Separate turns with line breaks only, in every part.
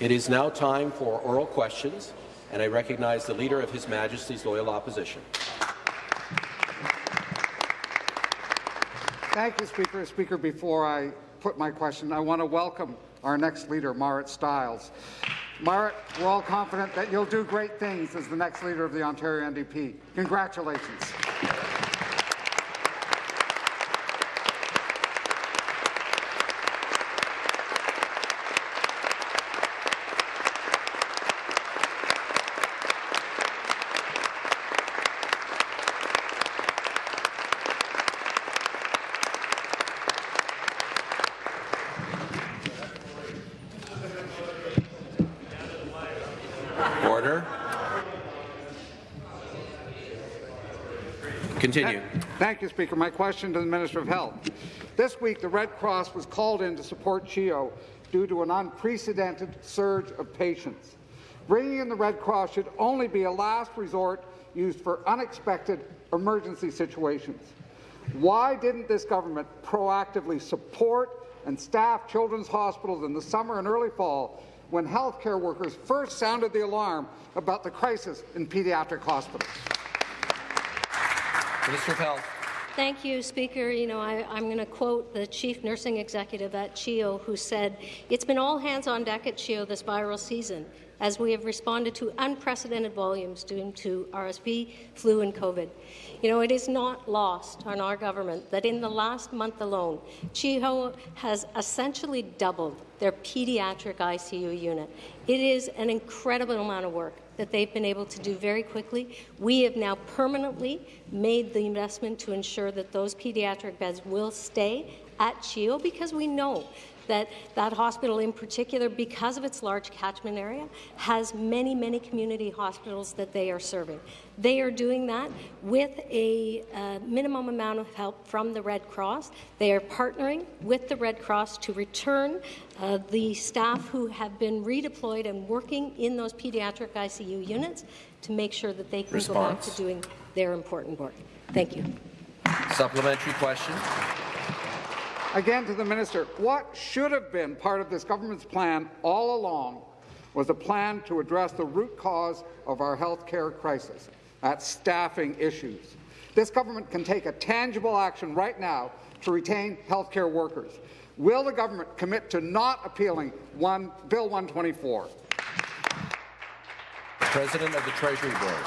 It is now time for oral questions, and I recognize the Leader of His Majesty's Loyal Opposition.
Thank you, Speaker. Speaker, before I put my question, I want to welcome our next leader, Marit Stiles. Marit, we're all confident that you'll do great things as the next leader of the Ontario NDP. Congratulations.
Order. Continue.
Thank you, Speaker. My question to the Minister of Health. This week, the Red Cross was called in to support CHEO due to an unprecedented surge of patients. Bringing in the Red Cross should only be a last resort used for unexpected emergency situations. Why didn't this government proactively support and staff children's hospitals in the summer and early fall when healthcare workers first sounded the alarm about the crisis in pediatric hospitals?
Minister of Health.
Thank you, Speaker. You know, I, am going to quote the Chief Nursing Executive at CHEO, who said, It's been all hands on deck at CHEO this viral season as we have responded to unprecedented volumes due to RSV, flu and COVID. You know, it is not lost on our government that in the last month alone, CHEO has essentially doubled their pediatric ICU unit. It is an incredible amount of work that they've been able to do very quickly. We have now permanently made the investment to ensure that those pediatric beds will stay at CHEO because we know that that hospital in particular, because of its large catchment area, has many, many community hospitals that they are serving. They are doing that with a uh, minimum amount of help from the Red Cross. They are partnering with the Red Cross to return uh, the staff who have been redeployed and working in those pediatric ICU units to make sure that they can
Response.
go back to doing their important work. Thank you.
Supplementary question.
Again to the minister, what should have been part of this government's plan all along was a plan to address the root cause of our health care crisis, that's staffing issues. This government can take a tangible action right now to retain health care workers. Will the government commit to not appealing one, Bill 124?
President of the Treasury Board.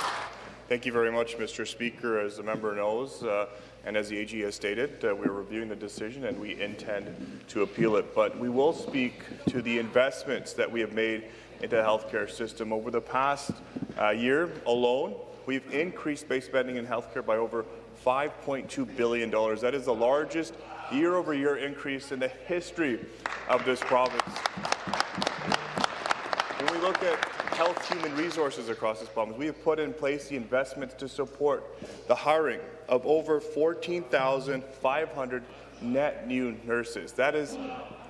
Thank you very much, Mr. Speaker. As the member knows, uh, and as the AG has stated, uh, we're reviewing the decision and we intend to appeal it. But we will speak to the investments that we have made into the healthcare system. Over the past uh, year alone, we've increased base spending in healthcare by over $5.2 billion. That is the largest year-over-year -year increase in the history of this province. When we look at health human resources across this province, we have put in place the investments to support the hiring of over 14,500 net new nurses. That is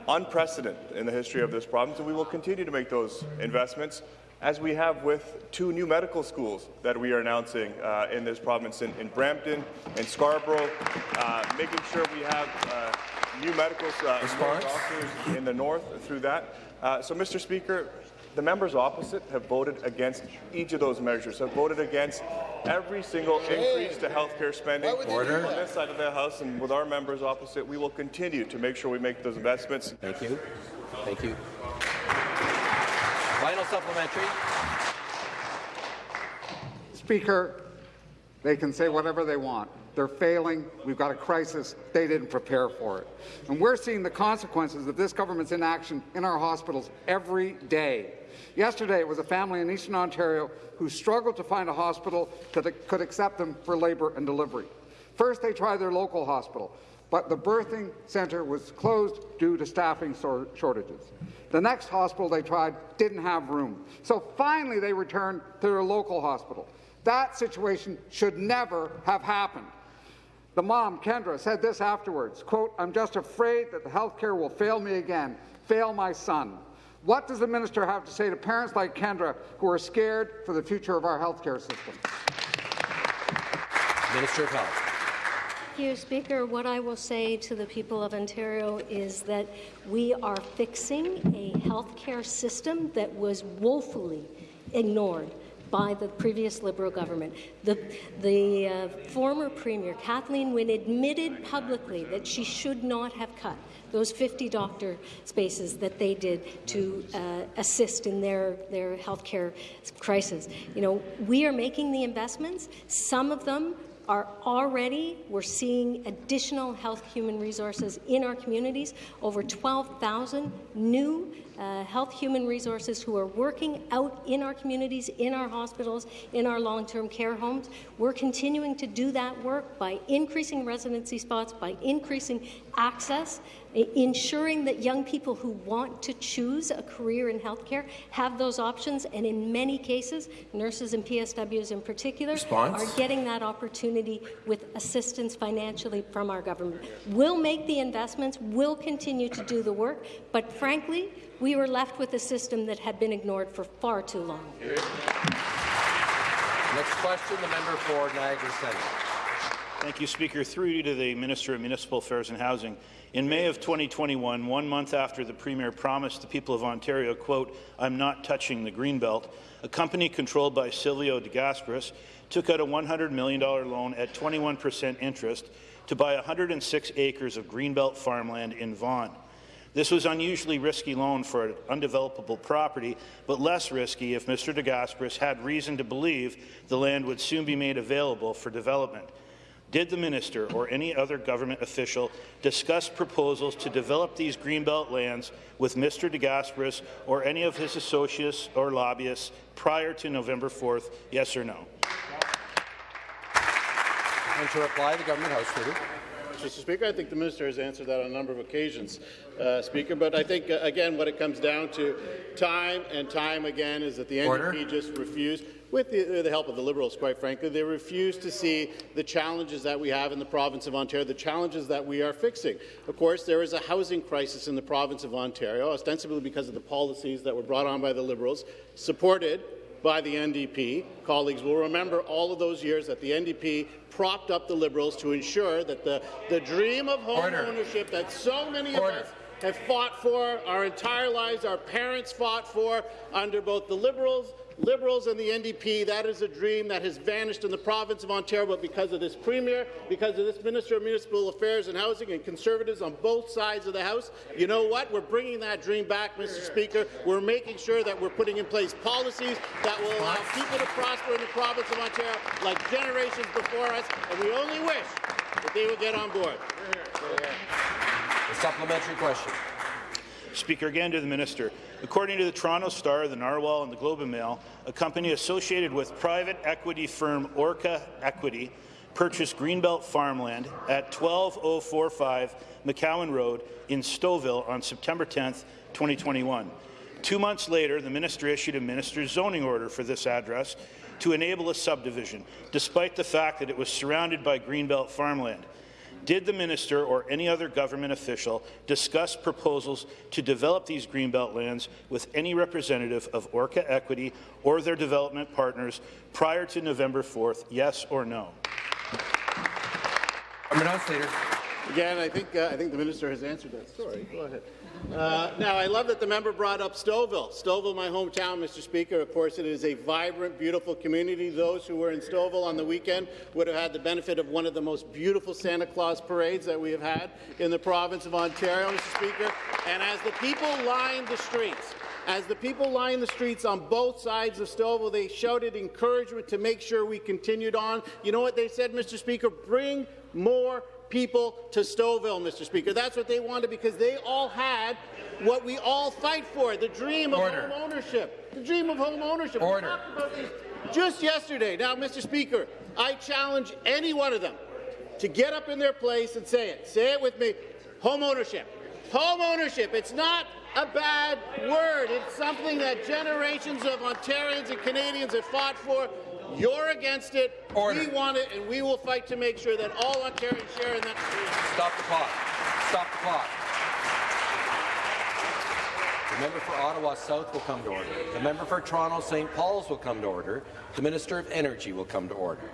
unprecedented in the history of this province, and we will continue to make those investments as we have with two new medical schools that we are announcing uh, in this province, in, in Brampton and Scarborough, uh, making sure we have uh, new medical uh, doctors in the north through that. Uh, so, Mr. Speaker, the members opposite have voted against each of those measures, have voted against every single increase to health care spending
Order.
on this side of the House, and with our members opposite, we will continue to make sure we make those investments.
Thank you. Thank you. Final supplementary.
Speaker, they can say whatever they want. They're failing. We've got a crisis. They didn't prepare for it. And we're seeing the consequences of this government's inaction in our hospitals every day. Yesterday, it was a family in Eastern Ontario who struggled to find a hospital that could accept them for labour and delivery. First, they tried their local hospital, but the birthing centre was closed due to staffing shortages. The next hospital they tried didn't have room. So finally, they returned to their local hospital. That situation should never have happened. The mom, Kendra, said this afterwards, quote, I'm just afraid that the health care will fail me again, fail my son. What does the minister have to say to parents like Kendra who are scared for the future of our health care system?
Minister of Health.
Thank you, Speaker. What I will say to the people of Ontario is that we are fixing a healthcare system that was woefully ignored by the previous Liberal government. The, the uh, former Premier, Kathleen Wynne, admitted publicly that she should not have cut those 50 doctor spaces that they did to uh, assist in their, their healthcare crisis. You know, we are making the investments. Some of them are already, we're seeing additional health human resources in our communities, over 12,000 new uh, health human resources who are working out in our communities, in our hospitals, in our long-term care homes. We're continuing to do that work by increasing residency spots, by increasing access, ensuring that young people who want to choose a career in healthcare have those options, and in many cases, nurses and PSWs in particular
Response?
are getting that opportunity with assistance financially from our government. We'll make the investments, we'll continue to do the work, but frankly, we were left with a system that had been ignored for far too long.
Next question, the member for Niagara Centre.
Thank you, Speaker. Through you to the Minister of Municipal Affairs and Housing. In May of 2021, one month after the Premier promised the people of Ontario, quote, I'm not touching the Greenbelt, a company controlled by Silvio de took out a $100 million loan at 21 per cent interest to buy 106 acres of Greenbelt farmland in Vaughan. This was an unusually risky loan for an undevelopable property, but less risky if Mr. de Gasperis had reason to believe the land would soon be made available for development. Did the minister or any other government official discuss proposals to develop these Greenbelt lands with Mr. de Gasperis or any of his associates or lobbyists prior to November 4th, yes or no?
And to reply, the government House Leader.
Mr. Speaker, I think the minister has answered that on a number of occasions, uh, Speaker. But I think, uh, again, what it comes down to time and time again is that the
Order.
NDP just refused, with the, uh, the help of the Liberals, quite frankly, they refuse to see the challenges that we have in the province of Ontario, the challenges that we are fixing. Of course, there is a housing crisis in the province of Ontario, ostensibly because of the policies that were brought on by the Liberals, supported by the NDP. Colleagues will remember all of those years that the NDP propped up the Liberals to ensure that the, the dream of home
Order.
ownership that so many of us have fought for our entire lives, our parents fought for under both the Liberals Liberals and the NDP, that is a dream that has vanished in the province of Ontario, but because of this Premier, because of this Minister of Municipal Affairs and Housing and Conservatives on both sides of the House, you know what? We're bringing that dream back, Mr. Speaker. We're making sure that we're putting in place policies that will allow people to prosper in the province of Ontario like generations before us, and we only wish that they would get on board.
A supplementary question.
Speaker, again to the minister. According to the Toronto Star, the Narwhal, and the Globe and Mail, a company associated with private equity firm Orca Equity purchased Greenbelt farmland at 12045 McCowan Road in Stouffville on September 10, 2021. Two months later, the minister issued a minister's zoning order for this address to enable a subdivision, despite the fact that it was surrounded by Greenbelt farmland. Did the minister or any other government official discuss proposals to develop these Greenbelt lands with any representative of Orca Equity or their development partners prior to November 4th, yes or no?
Government House Leader.
Again, I think uh, I think the minister has answered that. Sorry, go ahead. Uh, now, I love that the member brought up Stouffville. Stouffville, my hometown, Mr. Speaker. Of course, it is a vibrant, beautiful community. Those who were in Stouffville on the weekend would have had the benefit of one of the most beautiful Santa Claus parades that we have had in the province of Ontario, Mr. Speaker. And as the people lined the streets, as the people lined the streets on both sides of Stouffville, they shouted encouragement to make sure we continued on. You know what they said, Mr. Speaker? Bring more people to Stouffville, Mr. Speaker. That's what they wanted because they all had what we all fight for, the dream of
Order.
home ownership. The dream of home ownership. We
Order.
talked about this just yesterday. Now, Mr. Speaker, I challenge any one of them to get up in their place and say it. Say it with me. Home ownership. Home ownership. It's not a bad word. It's something that generations of Ontarians and Canadians have fought for. You're against it.
Order.
We want it, and we will fight to make sure that all Ontarians share in that.
Stop the clock. Stop the clock. The member for Ottawa South will come to order. The member for Toronto St. Paul's will come to order. The Minister of Energy will come to order.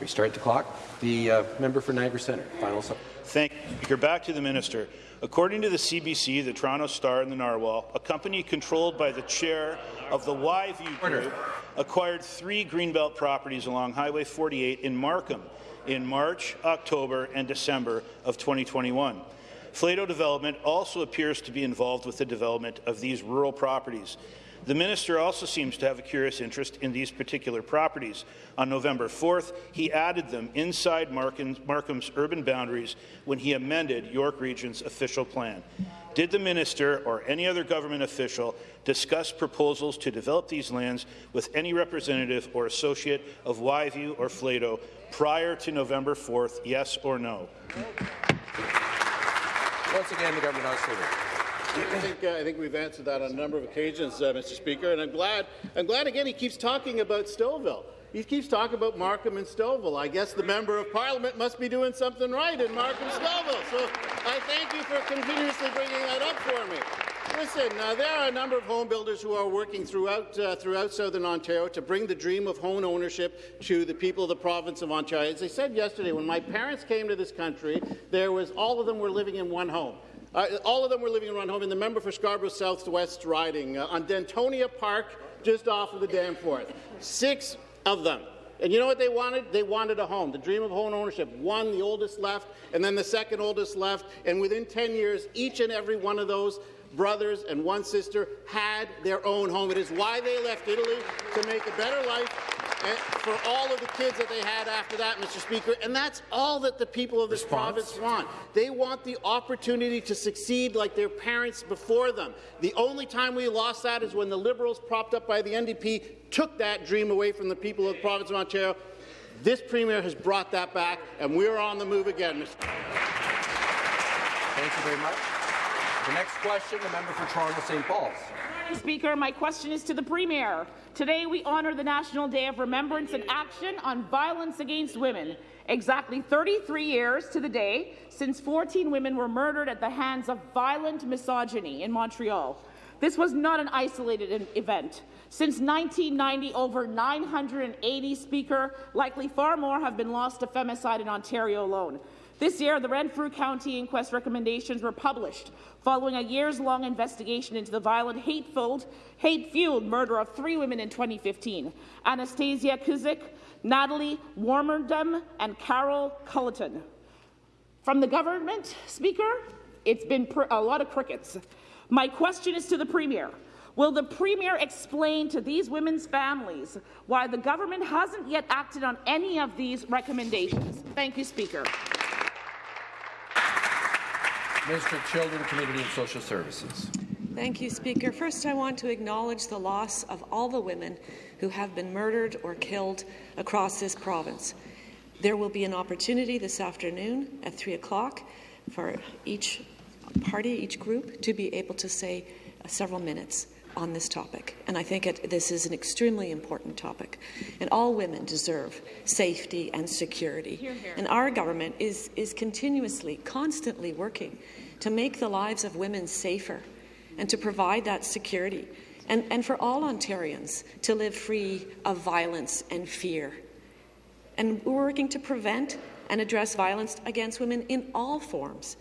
Restart the clock. The uh, member for Niagara Centre, final.
Thank you. Speaker. Back to the minister. According to the CBC, the Toronto Star, and the Narwhal, a company controlled by the chair of the YView Group acquired three Greenbelt properties along Highway 48 in Markham in March, October, and December of 2021. Flato Development also appears to be involved with the development of these rural properties. The minister also seems to have a curious interest in these particular properties. On November 4th, he added them inside Markham's, urban boundaries when he amended York Region's official plan. Did the minister or any other government official discuss proposals to develop these lands with any representative or associate of YView or Flato prior to November 4th, yes or no?
Once again, the government leader.
I think, uh, I think we've answered that on a number of occasions, uh, Mr. Speaker, and I'm glad. I'm glad again he keeps talking about Stouffville. He keeps talking about Markham and Stouffville. I guess the member of Parliament must be doing something right in Markham Stouffville. So I thank you for continuously bringing that up for me. Listen, uh, there are a number of home builders who are working throughout uh, throughout southern Ontario to bring the dream of home ownership to the people of the province of Ontario. As I said yesterday, when my parents came to this country, there was all of them were living in one home. Uh, all of them were living in one home, and the member for Scarborough Southwest riding uh, on Dentonia Park, just off of the Danforth. Six of them. And you know what they wanted? They wanted a home. The dream of home ownership. One, the oldest left, and then the second oldest left. And within 10 years, each and every one of those brothers and one sister had their own home. It is why they left Italy to make a better life for all of the kids that they had after that, Mr. Speaker. And that's all that the people of this Response? province want. They want the opportunity to succeed like their parents before them. The only time we lost that is when the Liberals, propped up by the NDP, took that dream away from the people of the province of Ontario. This Premier has brought that back, and we're on the move again, Mr.
Thank you very much. The next question, the member for Toronto St. Paul's.
Speaker, my question is to the Premier. Today we honour the National Day of Remembrance and Action on Violence Against Women. Exactly 33 years to the day since 14 women were murdered at the hands of violent misogyny in Montreal. This was not an isolated event. Since 1990, over 980 speaker, likely far more, have been lost to femicide in Ontario alone. This year, the Renfrew County inquest recommendations were published following a years-long investigation into the violent, hate-fueled hate murder of three women in 2015, Anastasia Kuzyk, Natalie Warmerdam, and Carol Culleton. From the government, Speaker, it's been a lot of crickets. My question is to the Premier. Will the Premier explain to these women's families why the government hasn't yet acted on any of these recommendations? Thank you, Speaker.
Minister of Children, Community and Social Services.
Thank you, Speaker. First, I want to acknowledge the loss of all the women who have been murdered or killed across this province. There will be an opportunity this afternoon at 3 o'clock for each party, each group, to be able to say several minutes on this topic. And I think it, this is an extremely important topic. And all women deserve safety and security. Hear, hear. And our government is, is continuously, constantly working to make the lives of women safer and to provide that security. And, and for all Ontarians to live free of violence and fear. And we're working to prevent and address violence against women in all forms.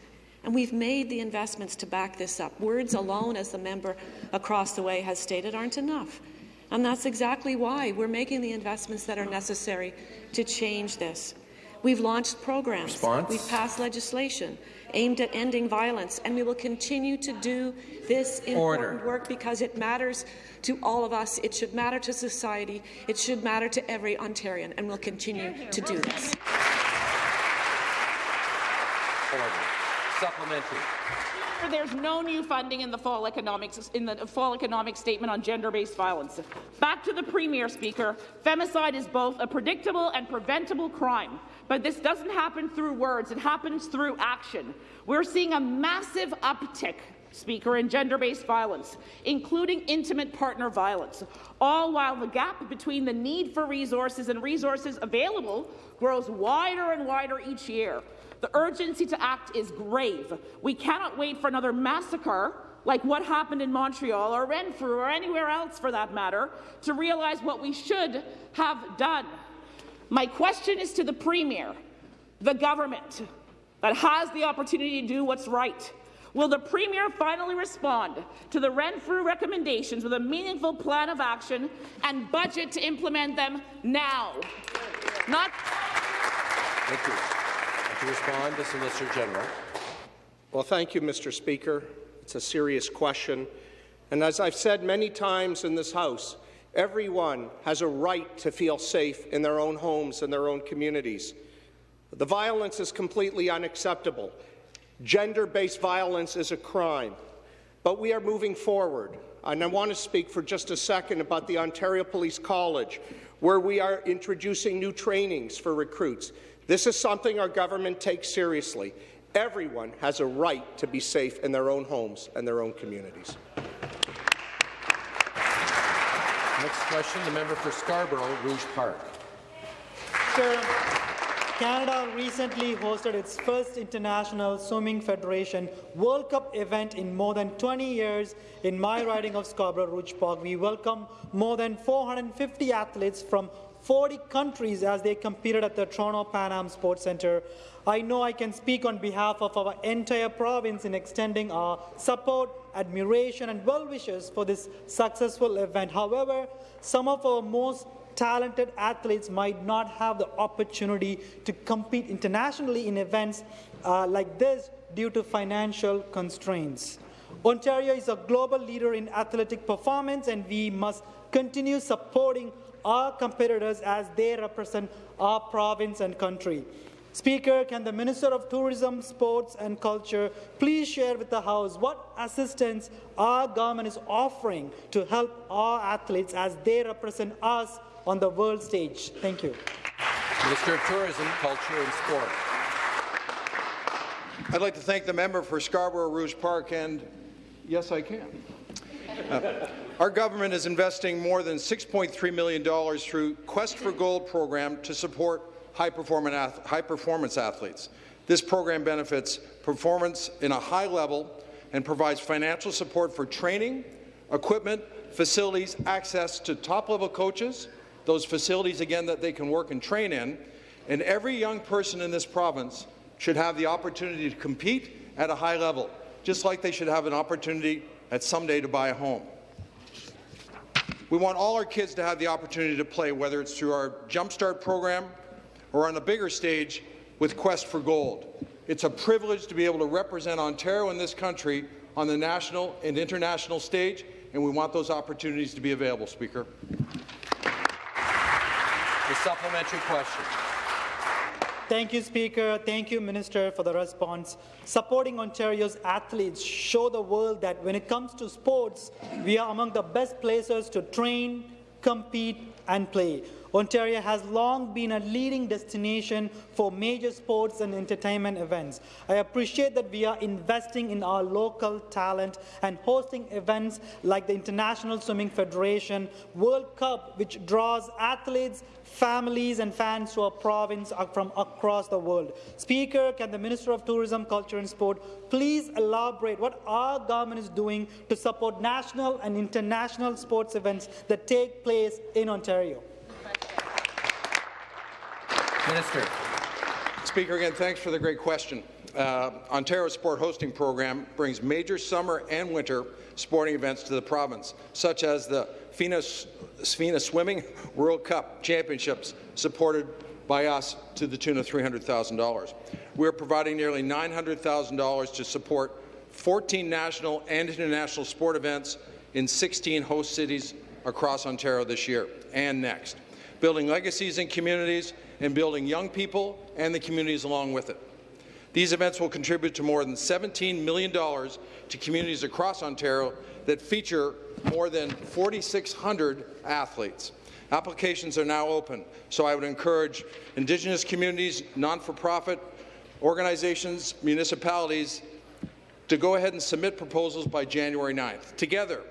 And we've made the investments to back this up. Words alone, as the member across the way has stated, aren't enough. And that's exactly why we're making the investments that are necessary to change this. We've launched programs.
Response?
We've passed legislation aimed at ending violence, and we will continue to do this important
Order.
work because it matters to all of us. It should matter to society. It should matter to every Ontarian, and we'll continue to do this.
Order. Supplementary.
There's no new funding in the fall economics in the fall economic statement on gender-based violence. Back to the Premier, Speaker. Femicide is both a predictable and preventable crime, but this doesn't happen through words. It happens through action. We're seeing a massive uptick Speaker, in gender-based violence, including intimate partner violence, all while the gap between the need for resources and resources available grows wider and wider each year. The urgency to act is grave. We cannot wait for another massacre like what happened in Montreal or Renfrew or anywhere else for that matter to realize what we should have done. My question is to the Premier, the government that has the opportunity to do what's right. Will the Premier finally respond to the Renfrew recommendations with a meaningful plan of action and budget to implement them now? Not
Thank you. To respond, the Solicitor General.
Well, thank you, Mr. Speaker. It's a serious question. And as I've said many times in this House, everyone has a right to feel safe in their own homes and their own communities. The violence is completely unacceptable. Gender-based violence is a crime. But we are moving forward. And I want to speak for just a second about the Ontario Police College, where we are introducing new trainings for recruits. This is something our government takes seriously. Everyone has a right to be safe in their own homes and their own communities.
Next question, the member for Scarborough, Rouge Park.
Sir, Canada recently hosted its first International Swimming Federation World Cup event in more than 20 years in my riding of Scarborough Rouge Park. We welcome more than 450 athletes from 40 countries as they competed at the Toronto Pan Am Sports Centre. I know I can speak on behalf of our entire province in extending our support, admiration and well wishes for this successful event. However, some of our most talented athletes might not have the opportunity to compete internationally in events uh, like this due to financial constraints. Ontario is a global leader in athletic performance and we must continue supporting our competitors as they represent our province and country. Speaker, can the Minister of Tourism, Sports and Culture please share with the House what assistance our government is offering to help our athletes as they represent us on the world stage? Thank you.
Minister of Tourism, Culture and Sport.
I'd like to thank the member for Scarborough Rouge Park, and yes, I can. Uh, our government is investing more than $6.3 million through Quest for Gold program to support high, high performance athletes. This program benefits performance in a high level and provides financial support for training, equipment, facilities, access to top-level coaches, those facilities, again, that they can work and train in, and every young person in this province should have the opportunity to compete at a high level, just like they should have an opportunity at someday to buy a home. We want all our kids to have the opportunity to play, whether it's through our Jumpstart program or on a bigger stage with Quest for Gold. It's a privilege to be able to represent Ontario and this country on the national and international stage, and we want those opportunities to be available, Speaker.
Supplementary question.
Thank you, Speaker. Thank you, Minister, for the response. Supporting Ontario's athletes show the world that when it comes to sports, we are among the best places to train, compete and play. Ontario has long been a leading destination for major sports and entertainment events. I appreciate that we are investing in our local talent and hosting events like the International Swimming Federation World Cup, which draws athletes, families and fans to our province from across the world. Speaker, can the Minister of Tourism, Culture and Sport please elaborate what our government is doing to support national and international sports events that take place in Ontario?
Minister.
Speaker, again, thanks for the great question. Uh, Ontario Sport Hosting Program brings major summer and winter sporting events to the province, such as the FINA Swimming World Cup Championships, supported by us to the tune of $300,000. We are providing nearly $900,000 to support 14 national and international sport events in 16 host cities across Ontario this year and next, building legacies in communities and building young people and the communities along with it. These events will contribute to more than $17 million to communities across Ontario that feature more than 4,600 athletes. Applications are now open, so I would encourage Indigenous communities, non-for-profit organizations, municipalities to go ahead and submit proposals by January 9th. Together,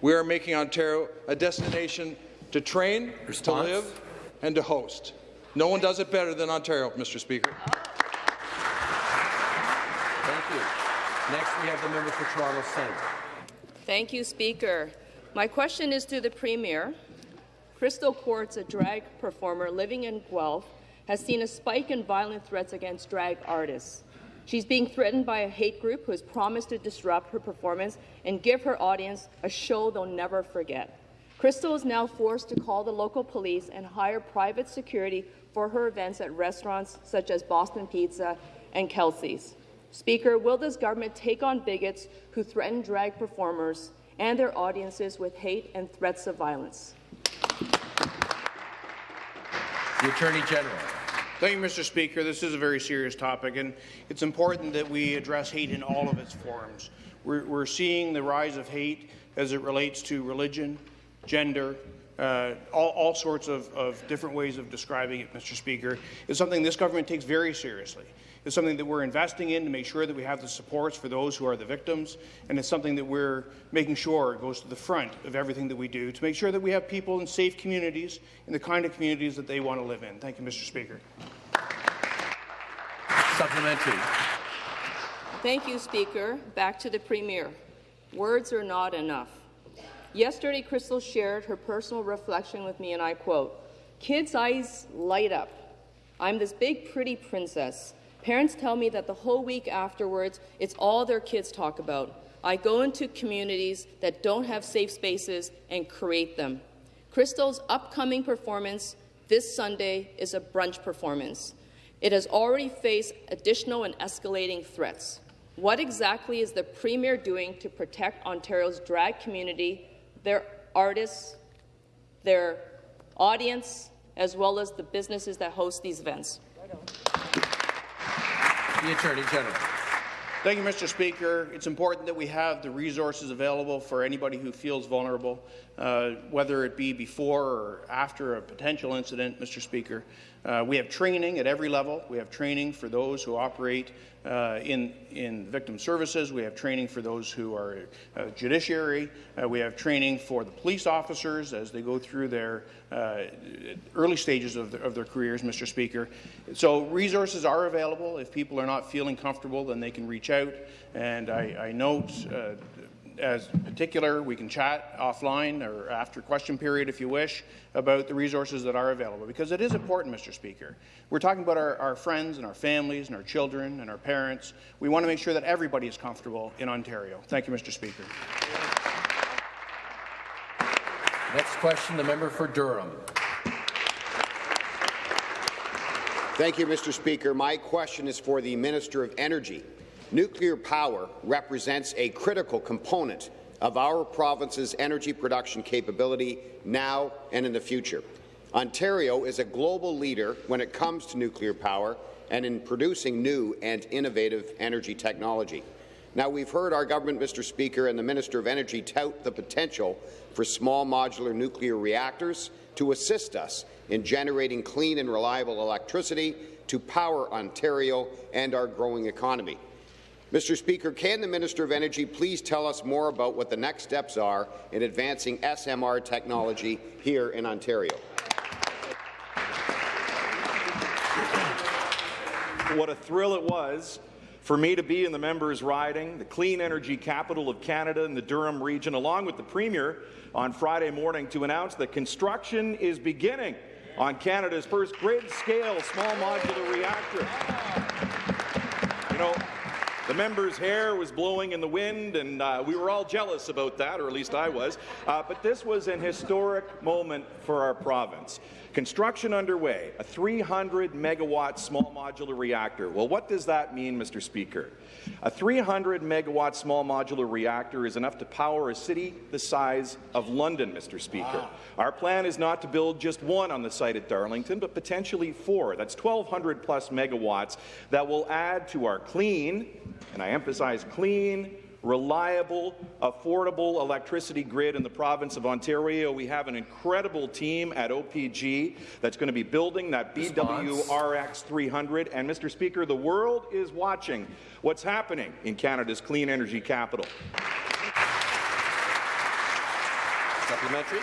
we are making Ontario a destination to train, Response? to live, and to host. No one does it better than Ontario, Mr. Speaker.
Thank you. Next, we have the member for Toronto Centre.
Thank you, Speaker. My question is to the Premier. Crystal Quartz, a drag performer living in Guelph, has seen a spike in violent threats against drag artists. She's being threatened by a hate group who has promised to disrupt her performance and give her audience a show they'll never forget. Crystal is now forced to call the local police and hire private security for her events at restaurants such as Boston Pizza and Kelsey's. Speaker, will this government take on bigots who threaten drag performers and their audiences with hate and threats of violence?
The Attorney General.
Thank you, Mr. Speaker. This is a very serious topic, and it's important that we address hate in all of its forms. We're, we're seeing the rise of hate as it relates to religion, gender, uh, all, all, sorts of, of, different ways of describing it, Mr. Speaker, is something this government takes very seriously. It's something that we're investing in to make sure that we have the supports for those who are the victims, and it's something that we're making sure goes to the front of everything that we do to make sure that we have people in safe communities, in the kind of communities that they want to live in. Thank you, Mr. Speaker.
Supplementary.
Thank you, Speaker. Back to the Premier. Words are not enough. Yesterday, Crystal shared her personal reflection with me, and I quote, Kids' eyes light up. I'm this big, pretty princess. Parents tell me that the whole week afterwards, it's all their kids talk about. I go into communities that don't have safe spaces and create them. Crystal's upcoming performance this Sunday is a brunch performance. It has already faced additional and escalating threats. What exactly is the Premier doing to protect Ontario's drag community, their artists, their audience, as well as the businesses that host these events?
The Attorney General.
Thank you, Mr. Speaker. It's important that we have the resources available for anybody who feels vulnerable, uh, whether it be before or after a potential incident, Mr. Speaker. Uh, we have training at every level. We have training for those who operate uh, in, in victim services. We have training for those who are uh, judiciary. Uh, we have training for the police officers as they go through their uh, early stages of, the, of their careers, Mr. Speaker. So resources are available. If people are not feeling comfortable, then they can reach out. And I, I note uh, as particular, we can chat offline or after question period if you wish about the resources that are available because it is important, Mr. Speaker. We're talking about our, our friends and our families and our children and our parents. We want to make sure that everybody is comfortable in Ontario. Thank you, Mr. Speaker.
Next question, the member for Durham.
Thank you, Mr. Speaker. My question is for the Minister of Energy. Nuclear power represents a critical component of our province's energy production capability now and in the future. Ontario is a global leader when it comes to nuclear power and in producing new and innovative energy technology. Now, we've heard our government, Mr. Speaker, and the Minister of Energy tout the potential for small modular nuclear reactors to assist us in generating clean and reliable electricity to power Ontario and our growing economy. Mr. Speaker, can the Minister of Energy please tell us more about what the next steps are in advancing SMR technology here in Ontario?
What a thrill it was for me to be in the members' riding, the clean energy capital of Canada in the Durham region, along with the Premier on Friday morning to announce that construction is beginning on Canada's first grid-scale small modular reactor. You know, the member's hair was blowing in the wind, and uh, we were all jealous about that, or at least I was. Uh, but this was an historic moment for our province. Construction underway, a 300 megawatt small modular reactor. Well, what does that mean, Mr. Speaker? A 300 megawatt small modular reactor is enough to power a city the size of London, Mr. Speaker. Wow. Our plan is not to build just one on the site at Darlington, but potentially four. That's 1,200 plus megawatts that will add to our clean, and I emphasize clean, reliable, affordable electricity grid in the province of Ontario. We have an incredible team at OPG that's going to be building that BWRX 300. And, Mr. Speaker, the world is watching what's happening in Canada's clean energy capital.
Supplementary.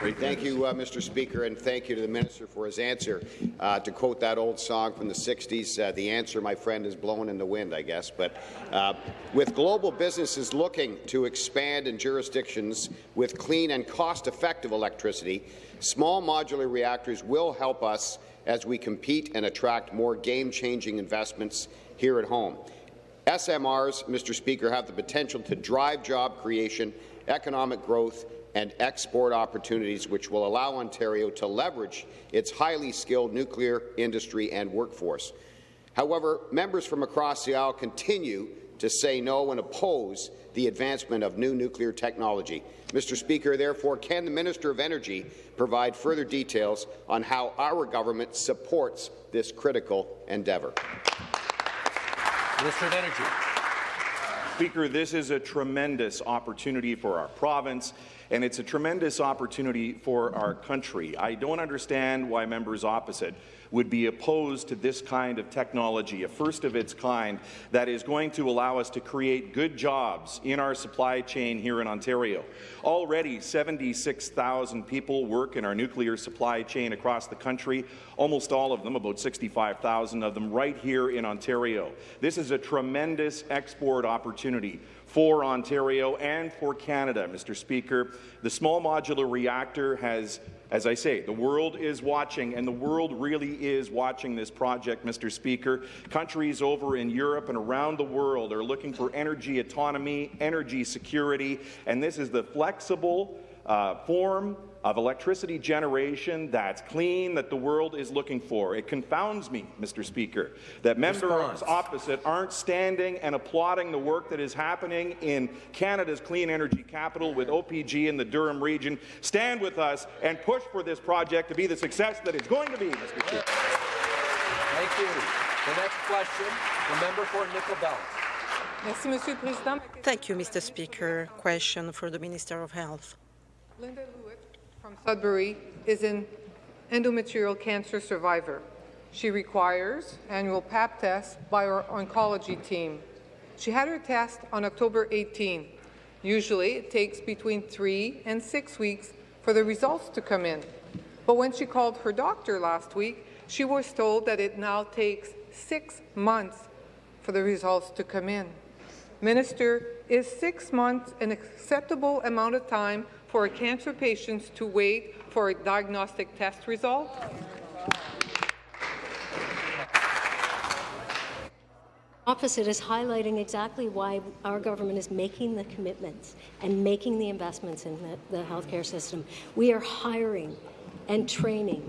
Thank you, uh, Mr. Speaker, and thank you to the minister for his answer. Uh, to quote that old song from the 60s, uh, the answer, my friend, is blowing in the wind, I guess. But uh, with global businesses looking to expand in jurisdictions with clean and cost-effective electricity, small modular reactors will help us as we compete and attract more game-changing investments here at home. SMRs, Mr. Speaker, have the potential to drive job creation, economic growth, and export opportunities which will allow Ontario to leverage its highly skilled nuclear industry and workforce. However, members from across the aisle continue to say no and oppose the advancement of new nuclear technology. Mr. Speaker, therefore, can the Minister of Energy provide further details on how our government supports this critical endeavour?
Minister of Energy.
Speaker, this is a tremendous opportunity for our province and it's a tremendous opportunity for our country. I don't understand why members opposite would be opposed to this kind of technology, a first of its kind, that is going to allow us to create good jobs in our supply chain here in Ontario. Already, 76,000 people work in our nuclear supply chain across the country, almost all of them, about 65,000 of them, right here in Ontario. This is a tremendous export opportunity for Ontario and for Canada, Mr. Speaker. The small modular reactor has as I say, the world is watching, and the world really is watching this project, Mr. Speaker. Countries over in Europe and around the world are looking for energy autonomy, energy security, and this is the flexible uh, form of electricity generation that's clean that the world is looking for. It confounds me, Mr. Speaker, that members Response. opposite aren't standing and applauding the work that is happening in Canada's clean energy capital with OPG in the Durham region. Stand with us and push for this project to be the success that it's going to be, Mr. Speaker.
Thank you. The next question, the member for Nickel Belt.
Thank you, Mr. Speaker. Question for the Minister of Health.
Linda Lewitt from Sudbury is an endometrial cancer survivor. She requires annual pap tests by our oncology team. She had her test on October 18. Usually, it takes between three and six weeks for the results to come in. But when she called her doctor last week, she was told that it now takes six months for the results to come in. Minister, is six months an acceptable amount of time for cancer patients to wait for a diagnostic test result?
opposite is highlighting exactly why our government is making the commitments and making the investments in the, the healthcare system. We are hiring and training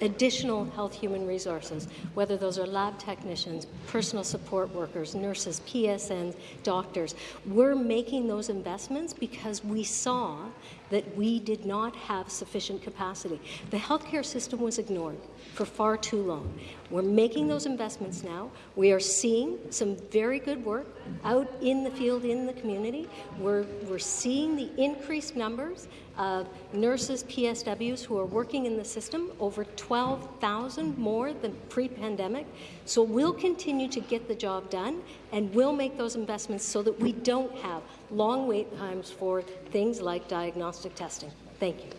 additional health human resources, whether those are lab technicians, personal support workers, nurses, PSNs, doctors. We're making those investments because we saw that we did not have sufficient capacity. The healthcare system was ignored for far too long. We're making those investments now. We are seeing some very good work out in the field, in the community. We're, we're seeing the increased numbers of nurses, PSWs who are working in the system, over 12,000 more than pre-pandemic. So we'll continue to get the job done, and we'll make those investments so that we don't have long wait times for things like diagnostic testing. Thank you.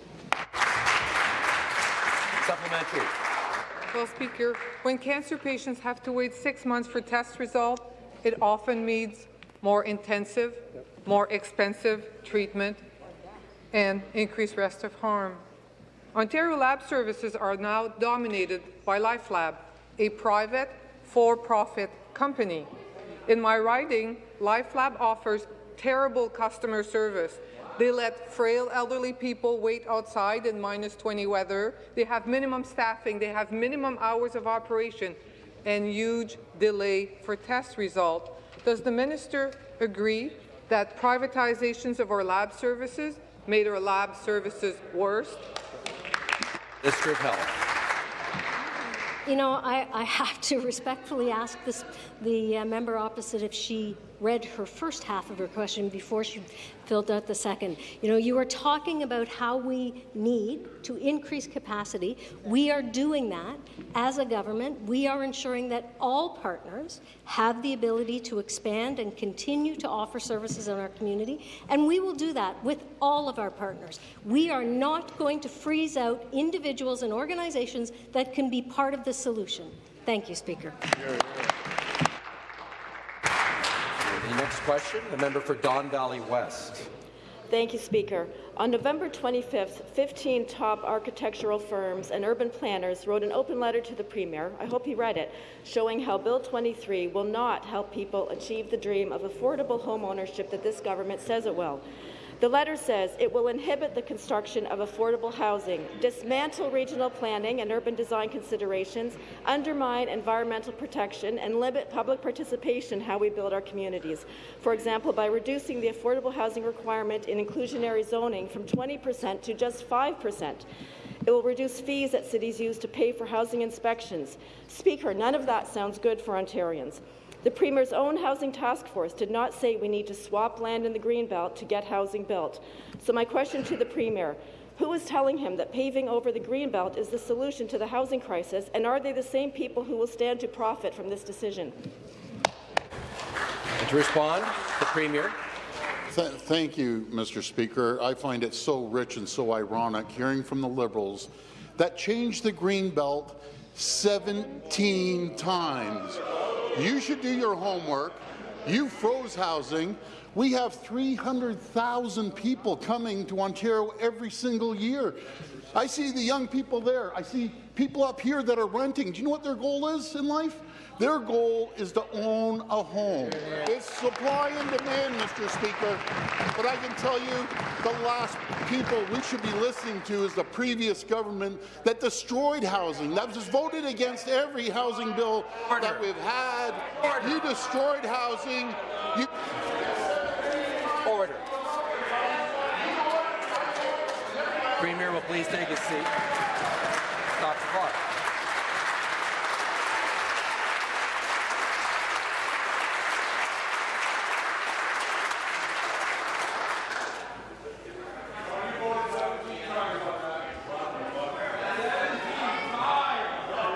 Supplementary.
Well, Speaker, when cancer patients have to wait six months for test results, it often means more intensive, more expensive treatment and increased risk of harm. Ontario Lab Services are now dominated by LifeLab, a private, for-profit company. In my riding, LifeLab offers terrible customer service. They let frail elderly people wait outside in minus 20 weather. They have minimum staffing. They have minimum hours of operation and huge delay for test result. Does the minister agree that privatizations of our lab services made our lab services worse?
Of Health.
You know, I, I, have to respectfully ask this, the uh, member opposite if she read her first half of her question before she filled out the second. You know, you are talking about how we need to increase capacity. We are doing that as a government. We are ensuring that all partners have the ability to expand and continue to offer services in our community, and we will do that with all of our partners. We are not going to freeze out individuals and organizations that can be part of the solution. Thank you, Speaker.
The next question, the member for Don Valley West.
Thank you, Speaker. On November 25th, 15 top architectural firms and urban planners wrote an open letter to the Premier, I hope he read it, showing how Bill 23 will not help people achieve the dream of affordable home ownership that this government says it will. The letter says it will inhibit the construction of affordable housing, dismantle regional planning and urban design considerations, undermine environmental protection, and limit public participation in how we build our communities. For example, by reducing the affordable housing requirement in inclusionary zoning from 20% to just 5%. It will reduce fees that cities use to pay for housing inspections. Speaker, none of that sounds good for Ontarians. The Premier's own Housing Task Force did not say we need to swap land in the Greenbelt to get housing built. So my question to the Premier, who is telling him that paving over the Greenbelt is the solution to the housing crisis, and are they the same people who will stand to profit from this decision?
And to respond, the Premier.
Th thank you, Mr. Speaker. I find it so rich and so ironic hearing from the Liberals that change the Greenbelt 17 times. You should do your homework. You froze housing. We have 300,000 people coming to Ontario every single year. I see the young people there. I see people up here that are renting. Do you know what their goal is in life? Their goal is to own a home. It's supply and demand, Mr. Speaker. But I can tell you, the last people we should be listening to is the previous government that destroyed housing, that just voted against every housing bill Order. that we've had. Order. You destroyed housing. You
Order. Premier will please take his seat. Stop the clock.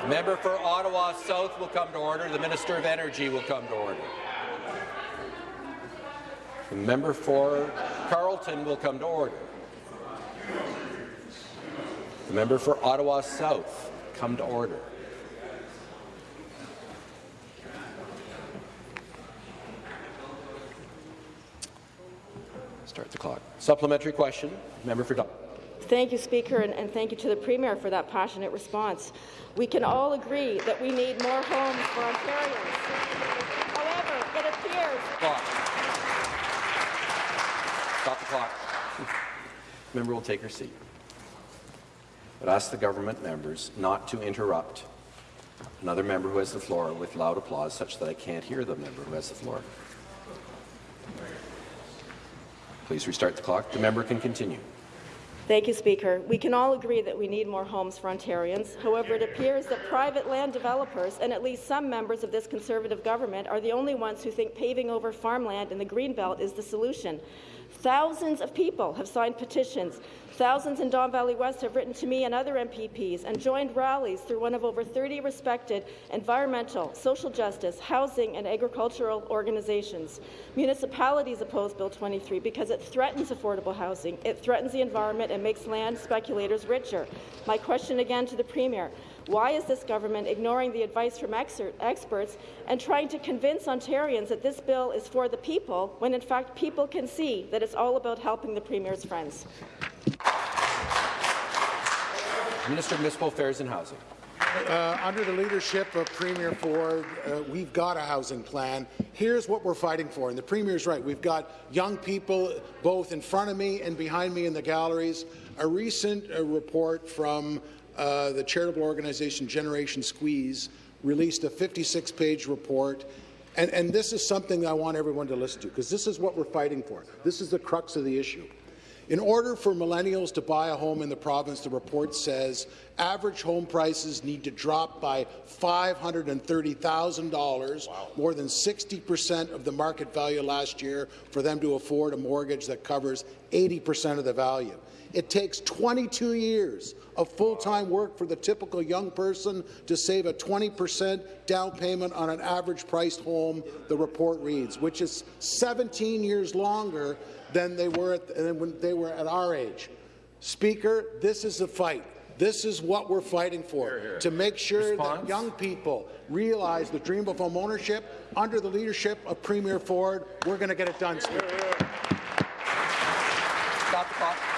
Member for South will come to order. The Minister of Energy will come to order. The member for Carleton will come to order. The member for Ottawa South come to order. Start the clock. Supplementary question. Member for Dun
Thank you, Speaker, and, and, thank you to the Premier for that passionate response. We can all agree that we need more homes for Ontarians. However, it appears...
Clock. Stop the clock. Member will take her seat. But ask the government members not to interrupt another member who has the floor with loud applause such that I can't hear the member who has the floor. Please restart the clock. The member can continue.
Thank you, Speaker. We can all agree that we need more homes for Ontarians. However, it appears that private land developers and at least some members of this Conservative government are the only ones who think paving over farmland in the Greenbelt is the solution. Thousands of people have signed petitions. Thousands in Don Valley West have written to me and other MPPs and joined rallies through one of over 30 respected environmental, social justice, housing and agricultural organizations. Municipalities oppose Bill 23 because it threatens affordable housing, it threatens the environment and makes land speculators richer. My question again to the Premier, why is this government ignoring the advice from experts and trying to convince Ontarians that this bill is for the people, when in fact people can see that it's all about helping the Premier's friends?
Minister of Municipal Affairs and Housing.
Uh, under the leadership of Premier Ford, uh, we've got a housing plan. Here's what we're fighting for, and the Premier's right. We've got young people both in front of me and behind me in the galleries. A recent uh, report from uh, the charitable organization Generation Squeeze released a 56-page report and, and, this is something I want everyone to listen to, because this is what we're fighting for. This is the crux of the issue. In order for millennials to buy a home in the province, the report says Average home prices need to drop by $530,000, more than 60% of the market value last year, for them to afford a mortgage that covers 80% of the value. It takes 22 years of full-time work for the typical young person to save a 20% down payment on an average-priced home, the report reads, which is 17 years longer than they were at, than when they were at our age. Speaker, this is a fight. This is what we're fighting for, to make sure
Response?
that young people realize the dream of home ownership. Under the leadership of Premier Ford, we're going to get it done, Speaker.
Stop the clock.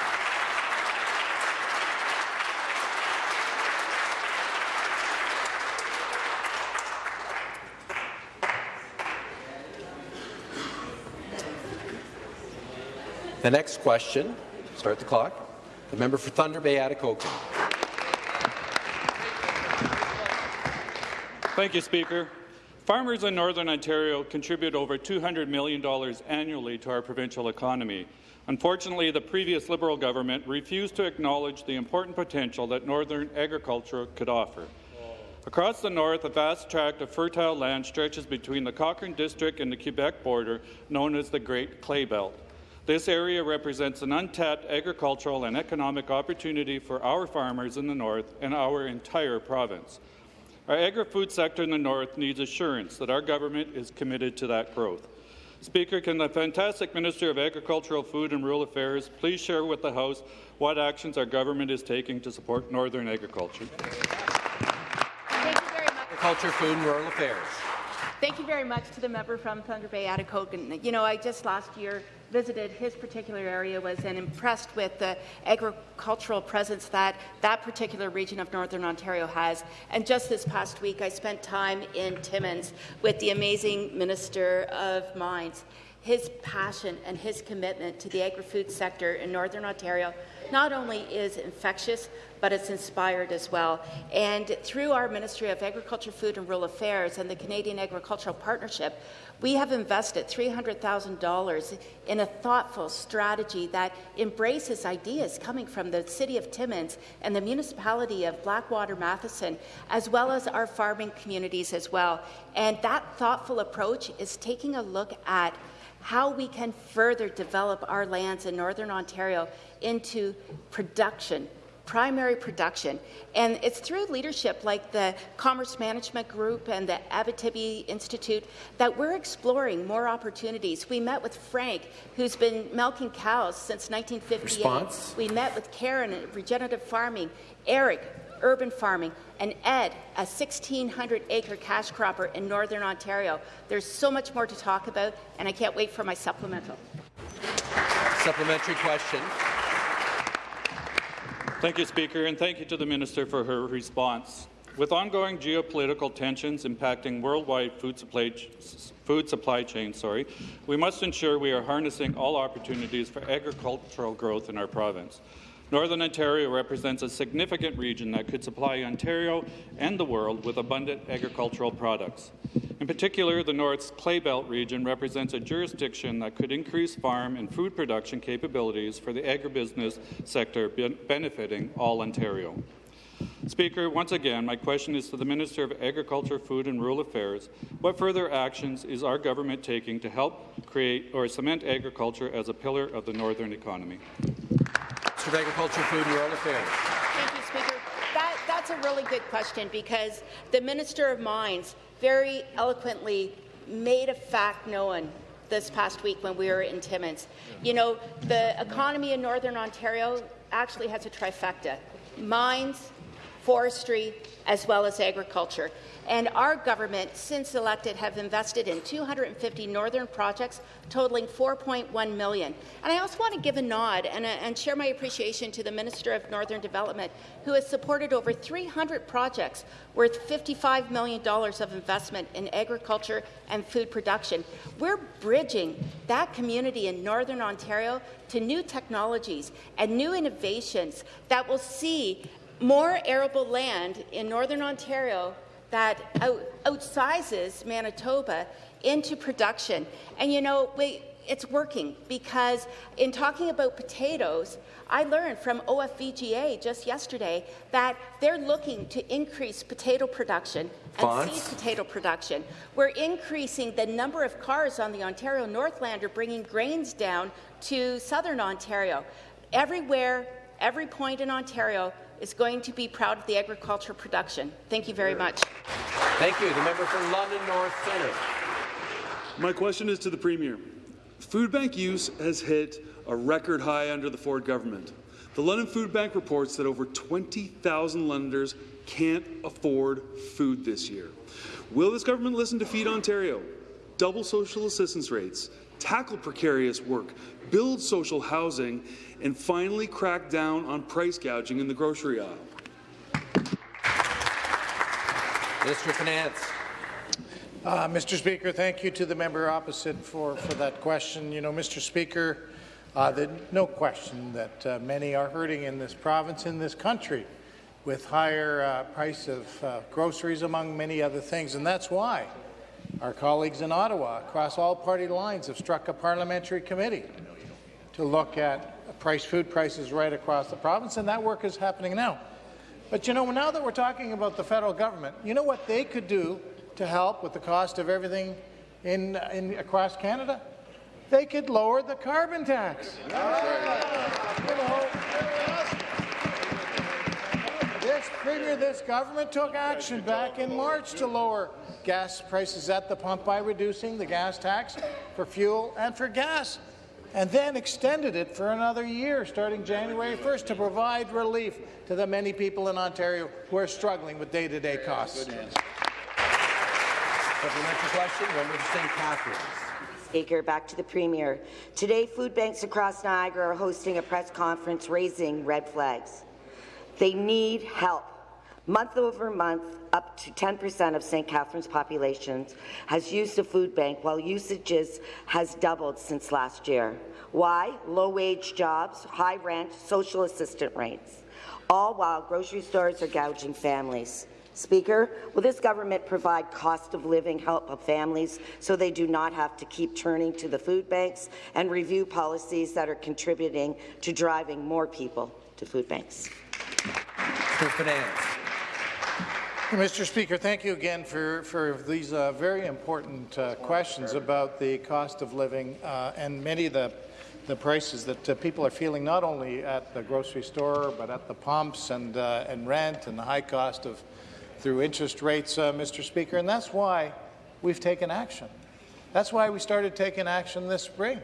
The next question, start the clock. The member for Thunder Bay, Atikokan.
Thank you, Speaker. Farmers in Northern Ontario contribute over $200 million annually to our provincial economy. Unfortunately, the previous Liberal government refused to acknowledge the important potential that northern agriculture could offer. Across the north, a vast tract of fertile land stretches between the Cochrane District and the Quebec border, known as the Great Clay Belt. This area represents an untapped agricultural and economic opportunity for our farmers in the north and our entire province. Our agri-food sector in the north needs assurance that our government is committed to that growth. Speaker, can the fantastic Minister of Agricultural, Food and Rural Affairs please share with the House what actions our government is taking to support northern agriculture? Thank you very much.
Agriculture, Food and Rural Affairs.
Thank you very much to the member from Thunder Bay, Atikokan. You know, I just last year visited his particular area was and impressed with the agricultural presence that that particular region of Northern Ontario has. And just this past week, I spent time in Timmins with the amazing Minister of Mines. His passion and his commitment to the agri-food sector in Northern Ontario not only is infectious, but it's inspired as well. And through our Ministry of Agriculture, Food and Rural Affairs and the Canadian Agricultural Partnership, we have invested $300,000 in a thoughtful strategy that embraces ideas coming from the City of Timmins and the municipality of Black River-Matheson, as well as our farming communities as well. And that thoughtful approach is taking a look at how we can further develop our lands in Northern Ontario into production, primary production. And it's through leadership like the Commerce Management Group and the Abitibi Institute that we're exploring more opportunities. We met with Frank, who's been milking cows since 1958.
Response?
We met with Karen at Regenerative Farming, Eric, urban farming, and Ed, a 1,600-acre cash cropper in Northern Ontario. There's so much more to talk about, and I can't wait for my supplemental.
Supplementary question.
Thank you, Speaker, and thank you to the Minister for her response. With ongoing geopolitical tensions impacting worldwide food supply, food supply chains, sorry, we must ensure we are harnessing all opportunities for agricultural growth in our province. Northern Ontario represents a significant region that could supply Ontario and the world with abundant agricultural products. In particular, the North's Clay Belt region represents a jurisdiction that could increase farm and food production capabilities for the agribusiness sector, benefiting all Ontario. Speaker, once again, my question is to the Minister of Agriculture, Food and Rural Affairs. What further actions is our government taking to help create or cement agriculture as a pillar of the northern economy?
Minister of Agriculture, Food and Rural Affairs.
Thank you, Speaker. That, that's a really good question because the Minister of Mines very eloquently made a fact known this past week when we were in Timmins. You know, the economy in Northern Ontario actually has a trifecta. Mines, forestry, as well as agriculture. And our government, since elected, have invested in 250 northern projects totaling 4.1 million. And I also want to give a nod and, uh, and share my appreciation to the Minister of Northern Development, who has supported over 300 projects worth $55 million of investment in agriculture and food production. We're bridging that community in Northern Ontario to new technologies and new innovations that will see more arable land in Northern Ontario that out, outsizes Manitoba into production. And you know, we, it's working because in talking about potatoes, I learned from OFVGA just yesterday that they're looking to increase potato production and
Fonts?
seed potato production. We're increasing the number of cars on the Ontario Northlander bringing grains down to southern Ontario. Everywhere, every point in Ontario is going to be proud of the agriculture production. Thank you very much.
Thank you. The member for London North Centre.
My question is to the Premier. Food bank use has hit a record high under the Ford government. The London Food Bank reports that over 20,000 Londoners can't afford food this year. Will this government listen to Feed Ontario, double social assistance rates, tackle precarious work, build social housing, and finally crack down on price gouging in the grocery aisle?
Minister of Finance.
Uh, Mr. Speaker, thank you to the member opposite for, for that question. You know, Mr. Speaker, uh, the, no question that uh, many are hurting in this province, in this country, with higher uh, price of uh, groceries, among many other things. And that's why our colleagues in Ottawa, across all party lines, have struck a parliamentary committee to look at price food prices right across the province, and that work is happening now. But you know, now that we're talking about the federal government, you know what they could do to help with the cost of everything in, in across Canada? They could lower the carbon tax. You know, this premier, this government took action back in March to lower gas prices at the pump by reducing the gas tax for fuel and for gas, and then extended it for another year, starting January 1st, to provide relief to the many people in Ontario who are struggling with day-to-day costs.
Supplementary question, member for St. Catharines.
Speaker, back to the Premier. Today, food banks across Niagara are hosting a press conference raising red flags. They need help. Month over month, up to 10% of St. Catharines' population has used a food bank, while usages has doubled since last year. Why? Low-wage jobs, high rent, social assistant rates, all while grocery stores are gouging families. Speaker, will this government provide cost of living help of families so they do not have to keep turning to the food banks and review policies that are contributing to driving more people to food banks?
For Finance.
Mr. Speaker, thank you again for, for these uh, very important uh, questions about the cost of living uh, and many of the, the prices that uh, people are feeling not only at the grocery store but at the pumps and, uh, and rent and the high cost of through interest rates, uh, Mr. Speaker, and that's why we've taken action. That's why we started taking action this spring.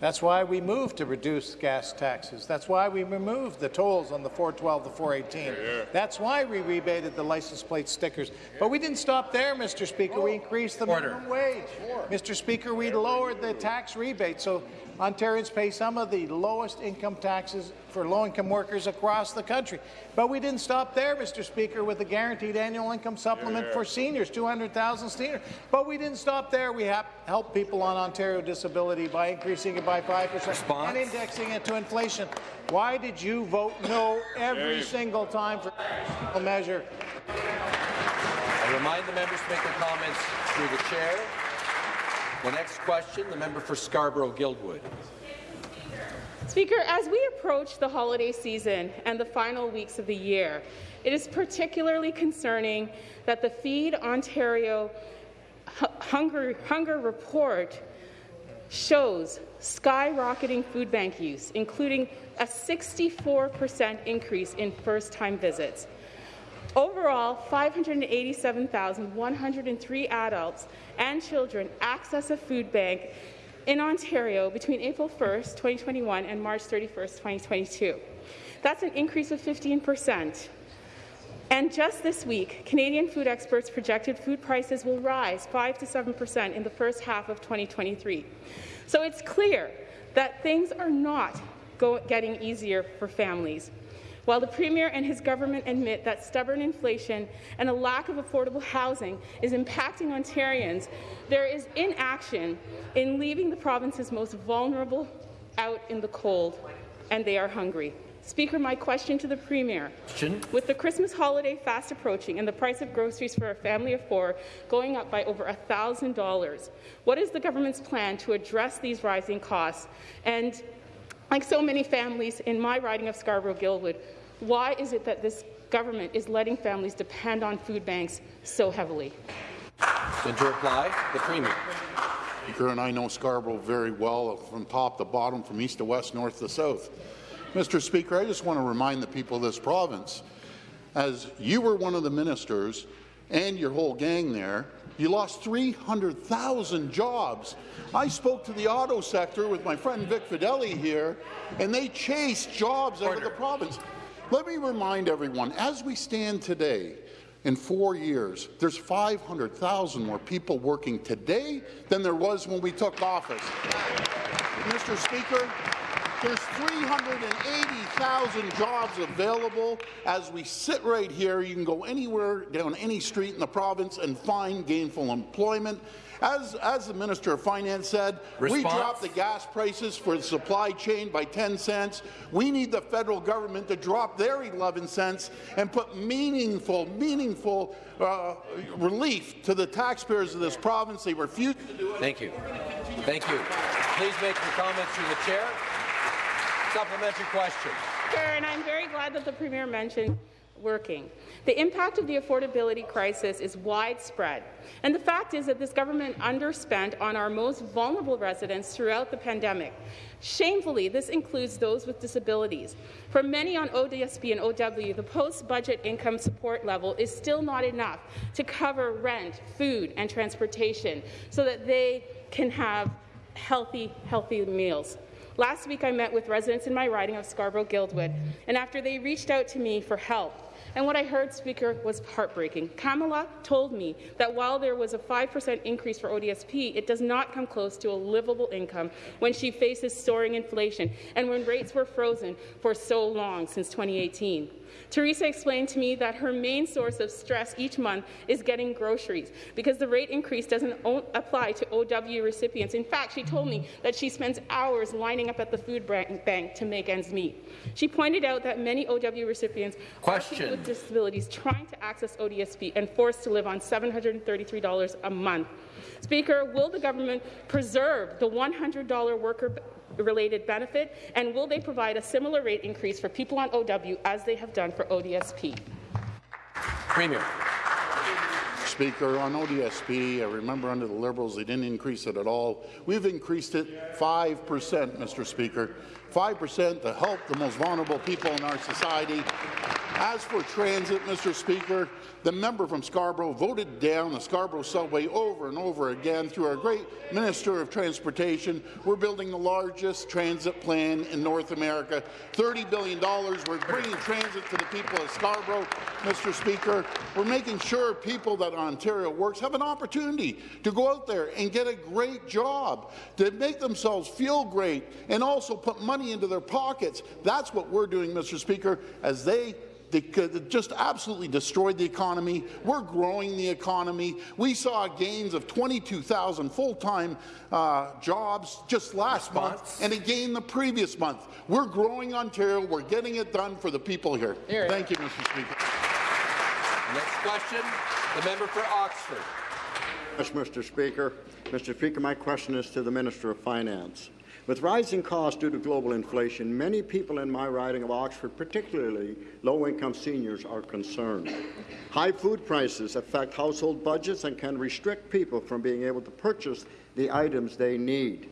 That's why we moved to reduce gas taxes. That's why we removed the tolls on the 412 to 418. That's why we rebated the license plate stickers. But we didn't stop there, Mr. Speaker. We increased the minimum wage. Mr. Speaker, we lowered the tax rebate so Ontarians pay some of the lowest income taxes for low-income workers across the country. But we didn't stop there, Mr. Speaker, with the guaranteed annual income supplement for seniors, 200,000 seniors. But we didn't stop there. We have helped people on Ontario disability by increasing it by 5% and indexing it to inflation. Why did you vote no every single time for a measure?
I remind the members to make their comments through the chair. The next question, the member for Scarborough-Guildwood.
Speaker, as we approach the holiday season and the final weeks of the year, it is particularly concerning that the Feed Ontario Hunger, Hunger Report shows skyrocketing food bank use, including a 64% increase in first-time visits. Overall, 587,103 adults and children access a food bank in Ontario between April 1, 2021 and March 31, 2022. That's an increase of 15 percent. And just this week, Canadian food experts projected food prices will rise 5 to 7 percent in the first half of 2023. So it's clear that things are not getting easier for families. While the Premier and his government admit that stubborn inflation and a lack of affordable housing is impacting Ontarians, there is inaction in leaving the province's most vulnerable out in the cold, and they are hungry. Speaker, my question to the Premier. With the Christmas holiday fast approaching and the price of groceries for a family of four going up by over $1,000, what is the government's plan to address these rising costs? And like so many families in my riding of Scarborough-Guildwood, why is it that this government is letting families depend on food banks so heavily?
And to reply, the Premier.
Speaker, and I know Scarborough very well, from top to bottom, from east to west, north to south. Mr. Speaker, I just want to remind the people of this province, as you were one of the ministers and your whole gang there, you lost 300,000 jobs. I spoke to the auto sector with my friend Vic Fedeli here, and they chased jobs out of the province. Let me remind everyone, as we stand today, in four years, there's 500,000 more people working today than there was when we took office. Mr. Speaker, there's 380,000 jobs available. As we sit right here, you can go anywhere down any street in the province and find gainful employment. As, as the Minister of Finance said, we
Response?
dropped the gas prices for the supply chain by 10 cents. We need the federal government to drop their 11 cents and put meaningful, meaningful uh, relief to the taxpayers of this province. They refuse to do it.
Thank you. Thank you. Please make your comments through the chair. Supplementary question.
Sure, and I'm very glad that the Premier mentioned working. The impact of the affordability crisis is widespread, and the fact is that this government underspent on our most vulnerable residents throughout the pandemic. Shamefully, this includes those with disabilities. For many on ODSP and OW, the post-budget income support level is still not enough to cover rent, food, and transportation so that they can have healthy, healthy meals. Last week, I met with residents in my riding of Scarborough-Guildwood, and after they reached out to me for help, and what I heard, Speaker, was heartbreaking. Kamala told me that while there was a 5% increase for ODSP, it does not come close to a livable income when she faces soaring inflation and when rates were frozen for so long since 2018. Teresa explained to me that her main source of stress each month is getting groceries because the rate increase doesn't apply to OW recipients. In fact, she told me that she spends hours lining up at the food bank to make ends meet. She pointed out that many OW recipients
Question.
are people with disabilities trying to access ODSP and forced to live on $733 a month. Speaker, will the government preserve the $100 worker related benefit, and will they provide a similar rate increase for people on OW as they have done for ODSP?
Premier.
Speaker, on ODSP, I remember under the Liberals they didn't increase it at all. We've increased it 5 percent, Mr. Speaker. 5 percent to help the most vulnerable people in our society. As for transit, Mr. Speaker, the member from Scarborough voted down the Scarborough subway over and over again through our great Minister of Transportation. We're building the largest transit plan in North America. $30 billion. We're bringing transit to the people of Scarborough, Mr. Speaker. We're making sure people that Ontario works have an opportunity to go out there and get a great job, to make themselves feel great, and also put money into their pockets. That's what we're doing, Mr. Speaker, as they they just absolutely destroyed the economy. We're growing the economy. We saw gains of 22,000 full-time uh, jobs just last month and again the previous month. We're growing Ontario. We're getting it done for the people here.
Here.
Thank you, Mr. Speaker.
Next question, the member for Oxford.
Yes, Mr. Speaker. Mr. Speaker, my question is to the Minister of Finance. With rising costs due to global inflation, many people in my riding of Oxford, particularly low-income seniors, are concerned. High food prices affect household budgets and can restrict people from being able to purchase the items they need.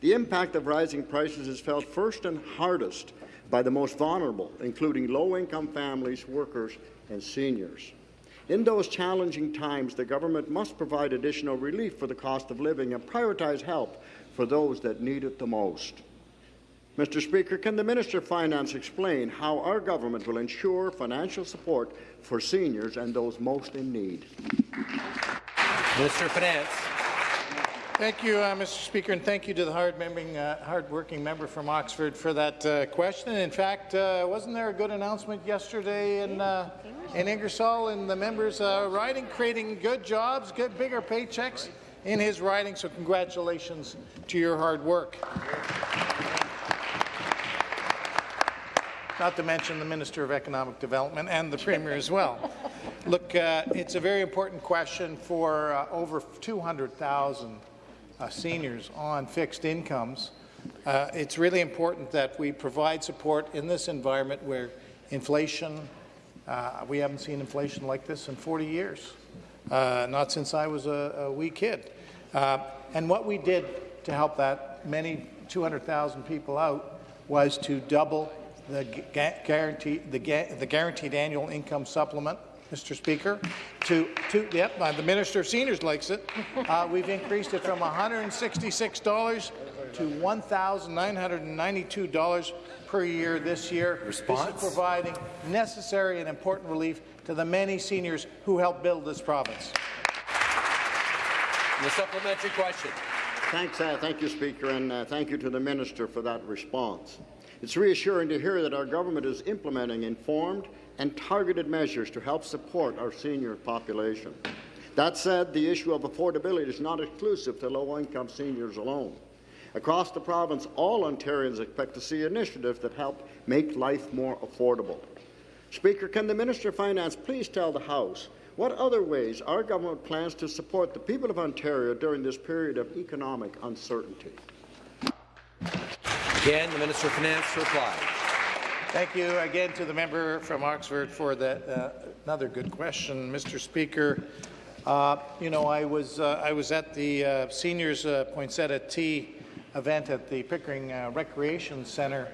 The impact of rising prices is felt first and hardest by the most vulnerable, including low-income families, workers, and seniors. In those challenging times, the government must provide additional relief for the cost of living and prioritize help for those that need it the most. Mr. Speaker, can the Minister of Finance explain how our government will ensure financial support for seniors and those most in need?
Minister of Finance.
Thank you, uh, Mr. Speaker, and thank you to the hard-working uh, hard member from Oxford for that uh, question. In fact, uh, wasn't there a good announcement yesterday in, uh, in Ingersoll and the members uh, riding, creating good jobs, good bigger paychecks in his riding, so congratulations to your hard work. not to mention the Minister of Economic Development and the Premier as well. Look, uh, it's a very important question for uh, over 200,000 uh, seniors on fixed incomes. Uh, it's really important that we provide support in this environment where inflation, uh, we haven't seen inflation like this in 40 years, uh, not since I was a, a wee kid. Uh, and what we did to help that many 200,000 people out was to double the, guarantee, the, the guaranteed annual income supplement Mr. Speaker. To, to yep, uh, the Minister of Seniors likes it. Uh, we've increased it from $166 to $1,992 per year this year.
Response?
This is providing necessary and important relief to the many seniors who helped build this province.
The supplementary question.
Thanks, uh, thank you, Speaker, and uh, thank you to the Minister for that response. It's reassuring to hear that our government is implementing informed and targeted measures to help support our senior population. That said, the issue of affordability is not exclusive to low-income seniors alone. Across the province, all Ontarians expect to see initiatives that help make life more affordable. Speaker, can the Minister of Finance please tell the House what other ways our government plans to support the people of Ontario during this period of economic uncertainty?
Again, the Minister of Finance to reply.
Thank you again to the member from Oxford for that uh, another good question, Mr. Speaker. Uh, you know, I was uh, I was at the uh, seniors uh, poinsettia tea event at the Pickering uh, Recreation Centre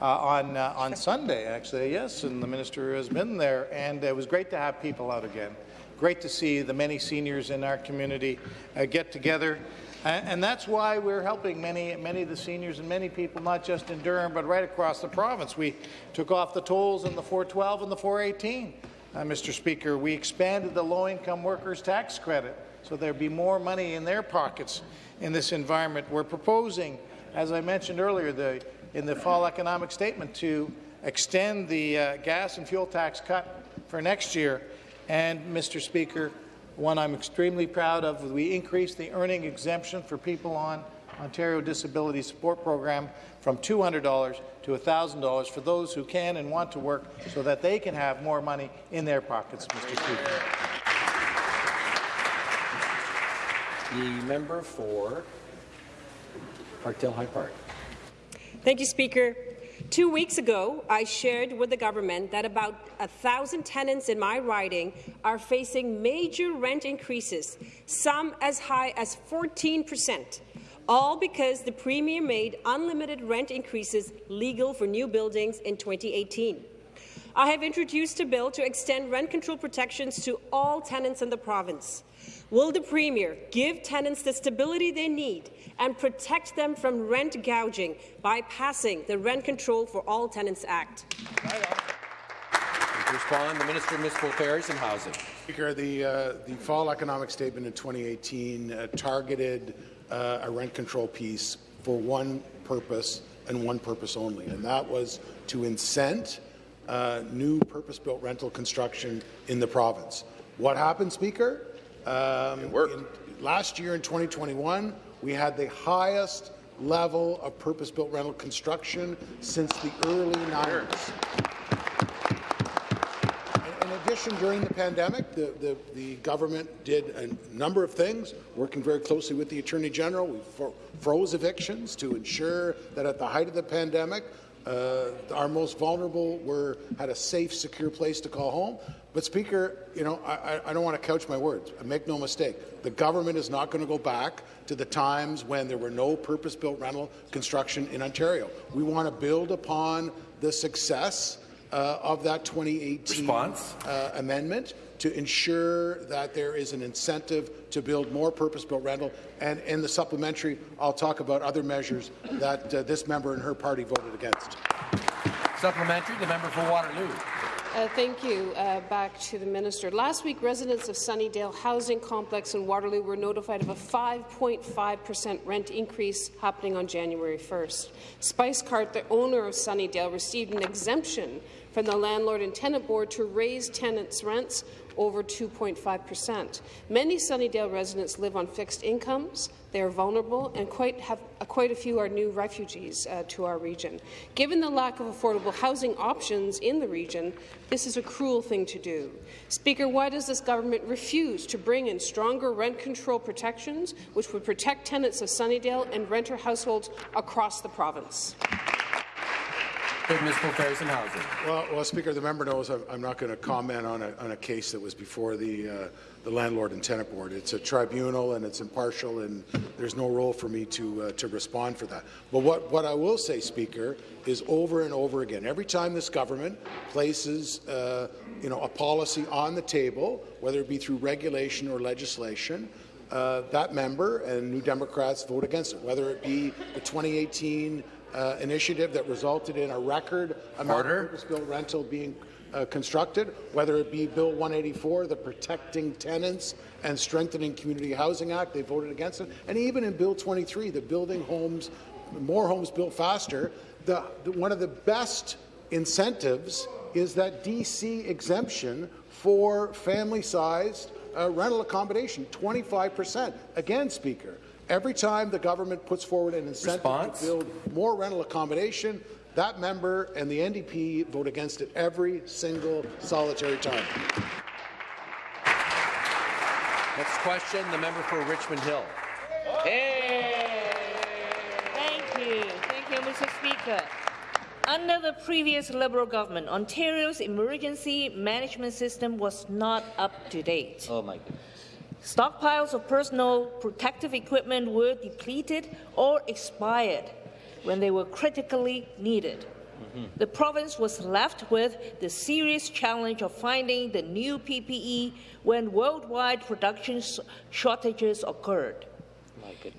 on on Sunday, actually. Yes, and the minister has been there, and it was great to have people out again. Great to see the many seniors in our community get together. And that's why we're helping many, many of the seniors and many people, not just in Durham, but right across the province. We took off the tolls in the 412 and the 418. Uh, Mr. Speaker, we expanded the low-income workers tax credit so there'd be more money in their pockets in this environment. We're proposing, as I mentioned earlier, the, in the fall economic statement to extend the uh, gas and fuel tax cut for next year. And, Mr. Speaker, one I'm extremely proud of. We increased the earning exemption for people on Ontario Disability Support Program from $200 to $1,000 for those who can and want to work so that they can have more money in their pockets, Mr. Speaker.
The member for Parkdale High Park.
Thank you, Speaker. Two weeks ago, I shared with the government that about a thousand tenants in my riding are facing major rent increases, some as high as 14 percent, all because the Premier made unlimited rent increases legal for new buildings in 2018. I have introduced a bill to extend rent control protections to all tenants in the province. Will the Premier give tenants the stability they need and protect them from rent gouging by passing the Rent Control for All Tenants Act?
To respond, the Minister of Municipal Affairs and Housing.
Speaker, the, uh, the fall economic statement in 2018 uh, targeted uh, a rent control piece for one purpose and one purpose only, and that was to incent uh, new purpose-built rental construction in the province. What happened, Speaker? Um, it worked. In, last year in 2021, we had the highest level of purpose-built rental construction since the early 90s. In addition, during the pandemic, the, the, the, government did a number of things, working very closely with the Attorney General. We froze evictions to ensure that at the height of the pandemic, uh, our most vulnerable were had a safe, secure place to call home. But Speaker, you know, I, I don't want to couch my words. Make no mistake, the government is not going to go back to the times when there were no purpose-built rental construction in Ontario. We want to build upon the success uh, of that 2018 uh, amendment to ensure that there is an incentive to build more purpose-built rental. And in the supplementary, I'll talk about other measures that uh, this member and her party voted against.
Supplementary, the member for Waterloo.
Uh, thank you. Uh, back to the minister. Last week, residents of Sunnydale Housing Complex in Waterloo were notified of a 5.5 per cent rent increase happening on January 1st. Spice Cart, the owner of Sunnydale, received an exemption from the Landlord and Tenant Board to raise tenants' rents over 2.5 percent. Many Sunnydale residents live on fixed incomes. They are vulnerable, and quite, have, uh, quite a few are new refugees uh, to our region. Given the lack of affordable housing options in the region, this is a cruel thing to do. Speaker, why does this government refuse to bring in stronger rent control protections, which would protect tenants of Sunnydale and renter households across the province?
And Housing.
Well, well, Speaker, the member knows I'm, I'm not going to comment on a, on a case that was before the, uh, the Landlord and Tenant Board. It's a tribunal and it's impartial, and there's no role for me to, uh, to respond for that. But what, what I will say, Speaker, is over and over again, every time this government places uh, you know, a policy on the table, whether it be through regulation or legislation, uh, that member and New Democrats vote against it, whether it be the 2018 uh, initiative that resulted in a record amount
Order.
of purpose-built rental being uh, constructed, whether it be Bill 184, the Protecting Tenants and Strengthening Community Housing Act, they voted against it, and even in Bill 23, the Building Homes, More Homes Built Faster, the, the, one of the best incentives is that DC exemption for family-sized uh, rental accommodation, 25 percent. Again, Speaker, every time the government puts forward an incentive
Response?
to build more rental accommodation, that member and the NDP vote against it every single solitary time.
Next question, the member for Richmond Hill.
Thank you. Thank you, Mr. Speaker. Under the previous Liberal government, Ontario's emergency management system was not up to date.
Oh my goodness.
Stockpiles of personal protective equipment were depleted or expired when they were critically needed. The province was left with the serious challenge of finding the new PPE when worldwide production shortages occurred.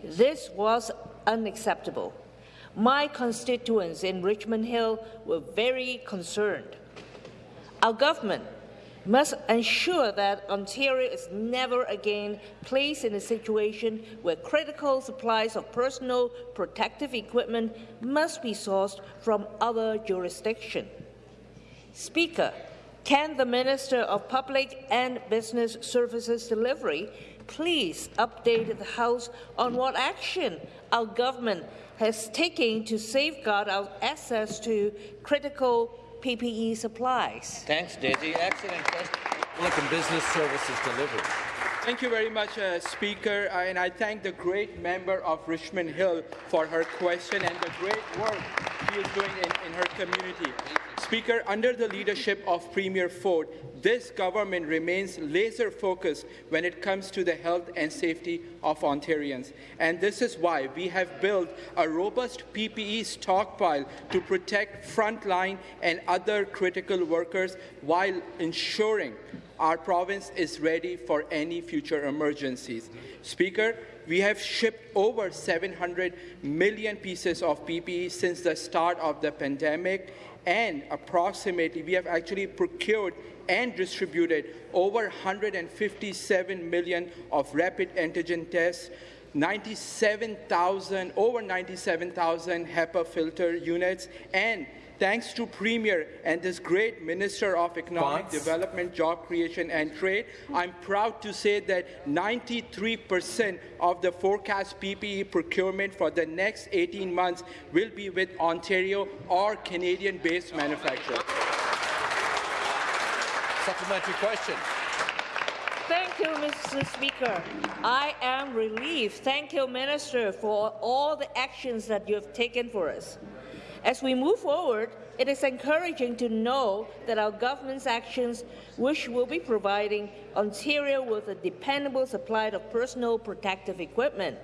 This was unacceptable. My constituents in Richmond Hill were very concerned. Our government must ensure that Ontario is never again placed in a situation where critical supplies of personal protective equipment must be sourced from other jurisdictions. Speaker, can the Minister of Public and Business Services Delivery please update the House on what action our government has taken to safeguard our access to critical PPE supplies?
Thanks, Daisy. Excellent question.
Public and Business Services Delivery.
Thank you very much, uh, Speaker, uh, and I thank the great member of Richmond Hill for her question and the great work she is doing in, in her community. Speaker, under the leadership of Premier Ford, this government remains laser-focused when it comes to the health and safety of Ontarians. And this is why we have built a robust PPE stockpile to protect frontline and other critical workers while ensuring our province is ready for any future emergencies. Speaker, we have shipped over 700 million pieces of PPE since the start of the pandemic, and approximately we have actually procured and distributed over 157 million of rapid antigen tests, 97,000, over 97,000 HEPA filter units, and thanks to Premier and this great Minister of Economic
Response?
Development, Job Creation and Trade, I'm proud to say that 93% of the forecast PPE procurement for the next 18 months will be with Ontario or Canadian-based manufacturers.
Supplementary question.
Thank you, Mr. Speaker. I am relieved. Thank you, Minister, for all the actions that you have taken for us. As we move forward, it is encouraging to know that our government's actions, which will be providing Ontario with a dependable supply of personal protective equipment.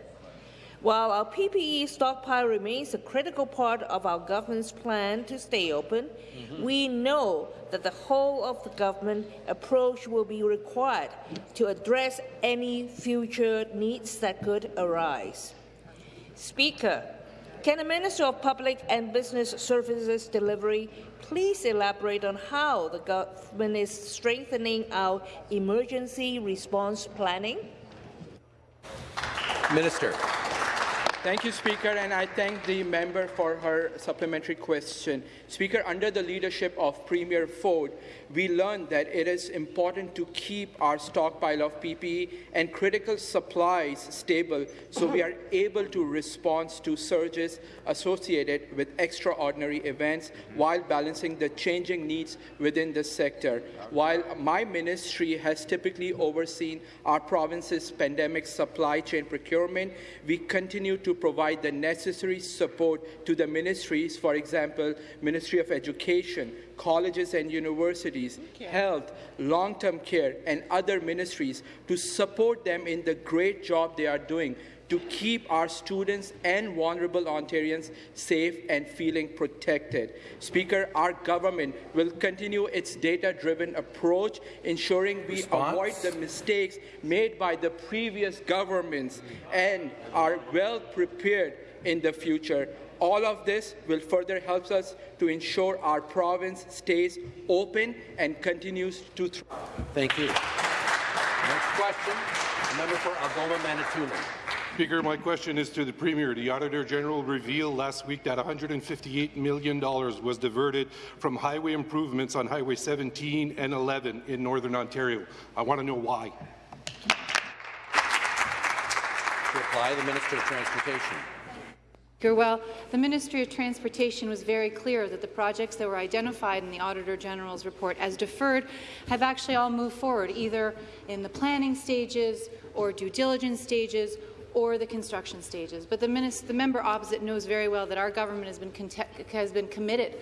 While our PPE stockpile remains a critical part of our government's plan to stay open, mm-hmm. we know that the whole of the government approach will be required to address any future needs that could arise. Speaker, can the Minister of Public and Business Services Delivery please elaborate on how the government is strengthening our emergency response planning?
Minister.
Thank you, Speaker, and I thank the member for her supplementary question. Speaker, under the leadership of Premier Ford, we learned that it is important to keep our stockpile of PPE and critical supplies stable so we are able to respond to surges associated with extraordinary events while balancing the changing needs within the sector. While my ministry has typically overseen our province's pandemic supply chain procurement, we continue to provide the necessary support to the ministries, for example, Ministry of Education, colleges and universities, health, long-term care, and other ministries to support them in the great job they are doing to keep our students and vulnerable Ontarians safe and feeling protected. Speaker, our government will continue its data-driven approach, ensuring we
Response?
avoid the mistakes made by the previous governments and are well prepared in the future. All of this will further help us to ensure our province stays open and continues to thrive.
Thank you. Next question, the member for Algoma Manitoulin.
Speaker, my question is to the Premier. The Auditor General revealed last week that $158 million was diverted from highway improvements on Highway 17 and 11 in Northern Ontario. I want to know why.
To reply, the Minister of Transportation.
Well, the Ministry of Transportation was very clear that the projects that were identified in the Auditor General's report as deferred have actually all moved forward, either in the planning stages or due diligence stages or the construction stages. But the, the member opposite knows very well that our government has been, has been committed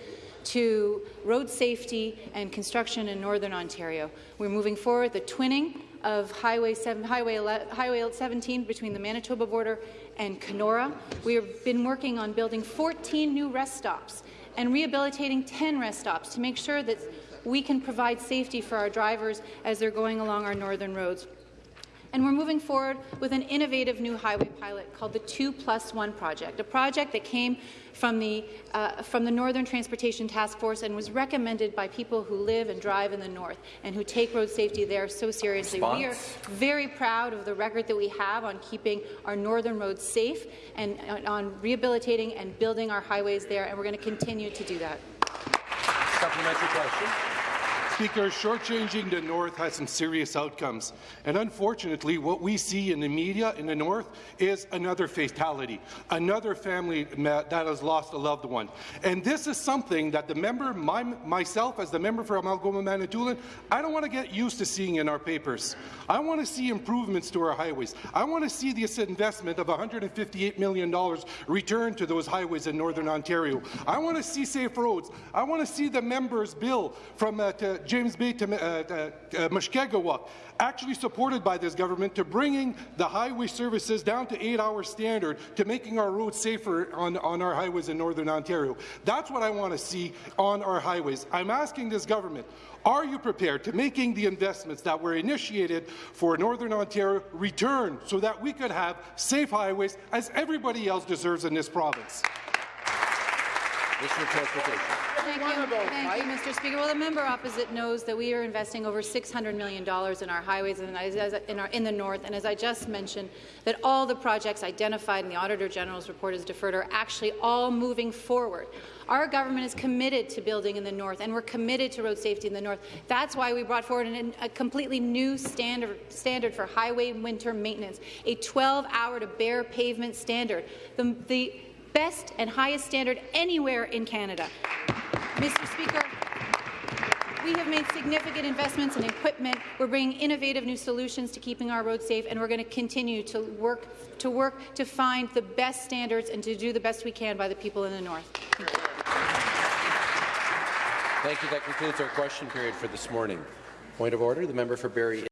to road safety and construction in Northern Ontario. We're moving forward the twinning of Highway, 7, Highway, Highway 17 between the Manitoba border and Kenora. We have been working on building 14 new rest stops and rehabilitating 10 rest stops to make sure that we can provide safety for our drivers as they're going along our northern roads. And we're moving forward with an innovative new highway pilot called the 2 Plus 1 project, a project that came from the, uh, from the Northern Transportation Task Force and was recommended by people who live and drive in the north and who take road safety there so seriously.
Response?
We are very proud of the record that we have on keeping our northern roads safe and uh, on rehabilitating and building our highways there, and we're going to continue to do that.
Supplementary question.
Speaker, shortchanging the North has some serious outcomes. And unfortunately, what we see in the media in the North is another fatality, another family that has lost a loved one. And this is something that the member, my, myself as the member for Algoma Manitoulin, I don't want to get used to seeing in our papers. I want to see improvements to our highways. I want to see this investment of $158 million returned to those highways in Northern Ontario. I want to see safe roads. I want to see the member's bill from uh, to James Bay to uh, uh, Mushkegowuk, actually supported by this government to bringing the highway services down to eight-hour standard to making our roads safer on, on our highways in Northern Ontario. That's what I want to see on our highways. I'm asking this government, are you prepared to making the investments that were initiated for Northern Ontario return so that we could have safe highways as everybody else deserves in this province?
Minister of Transportation.
Thank you. Thank you, Mr. Speaker. Well, the member opposite knows that we are investing over $600 million in our highways and in, our, in the north, and as I just mentioned, that all the projects identified in the Auditor General's report as deferred are actually all moving forward. Our government is committed to building in the north, and we're committed to road safety in the north. That's why we brought forward an, a completely new standard, standard for highway winter maintenance, a 12-hour to bare pavement standard. The, the best and highest standard anywhere in Canada. Mr. Speaker, we have made significant investments in equipment. We're bringing innovative new solutions to keeping our roads safe, and we're going to continue to work to work to find the best standards and to do the best we can by the people in the north.
Thank you. That concludes our question period for this morning. Point of order, the member for Barrie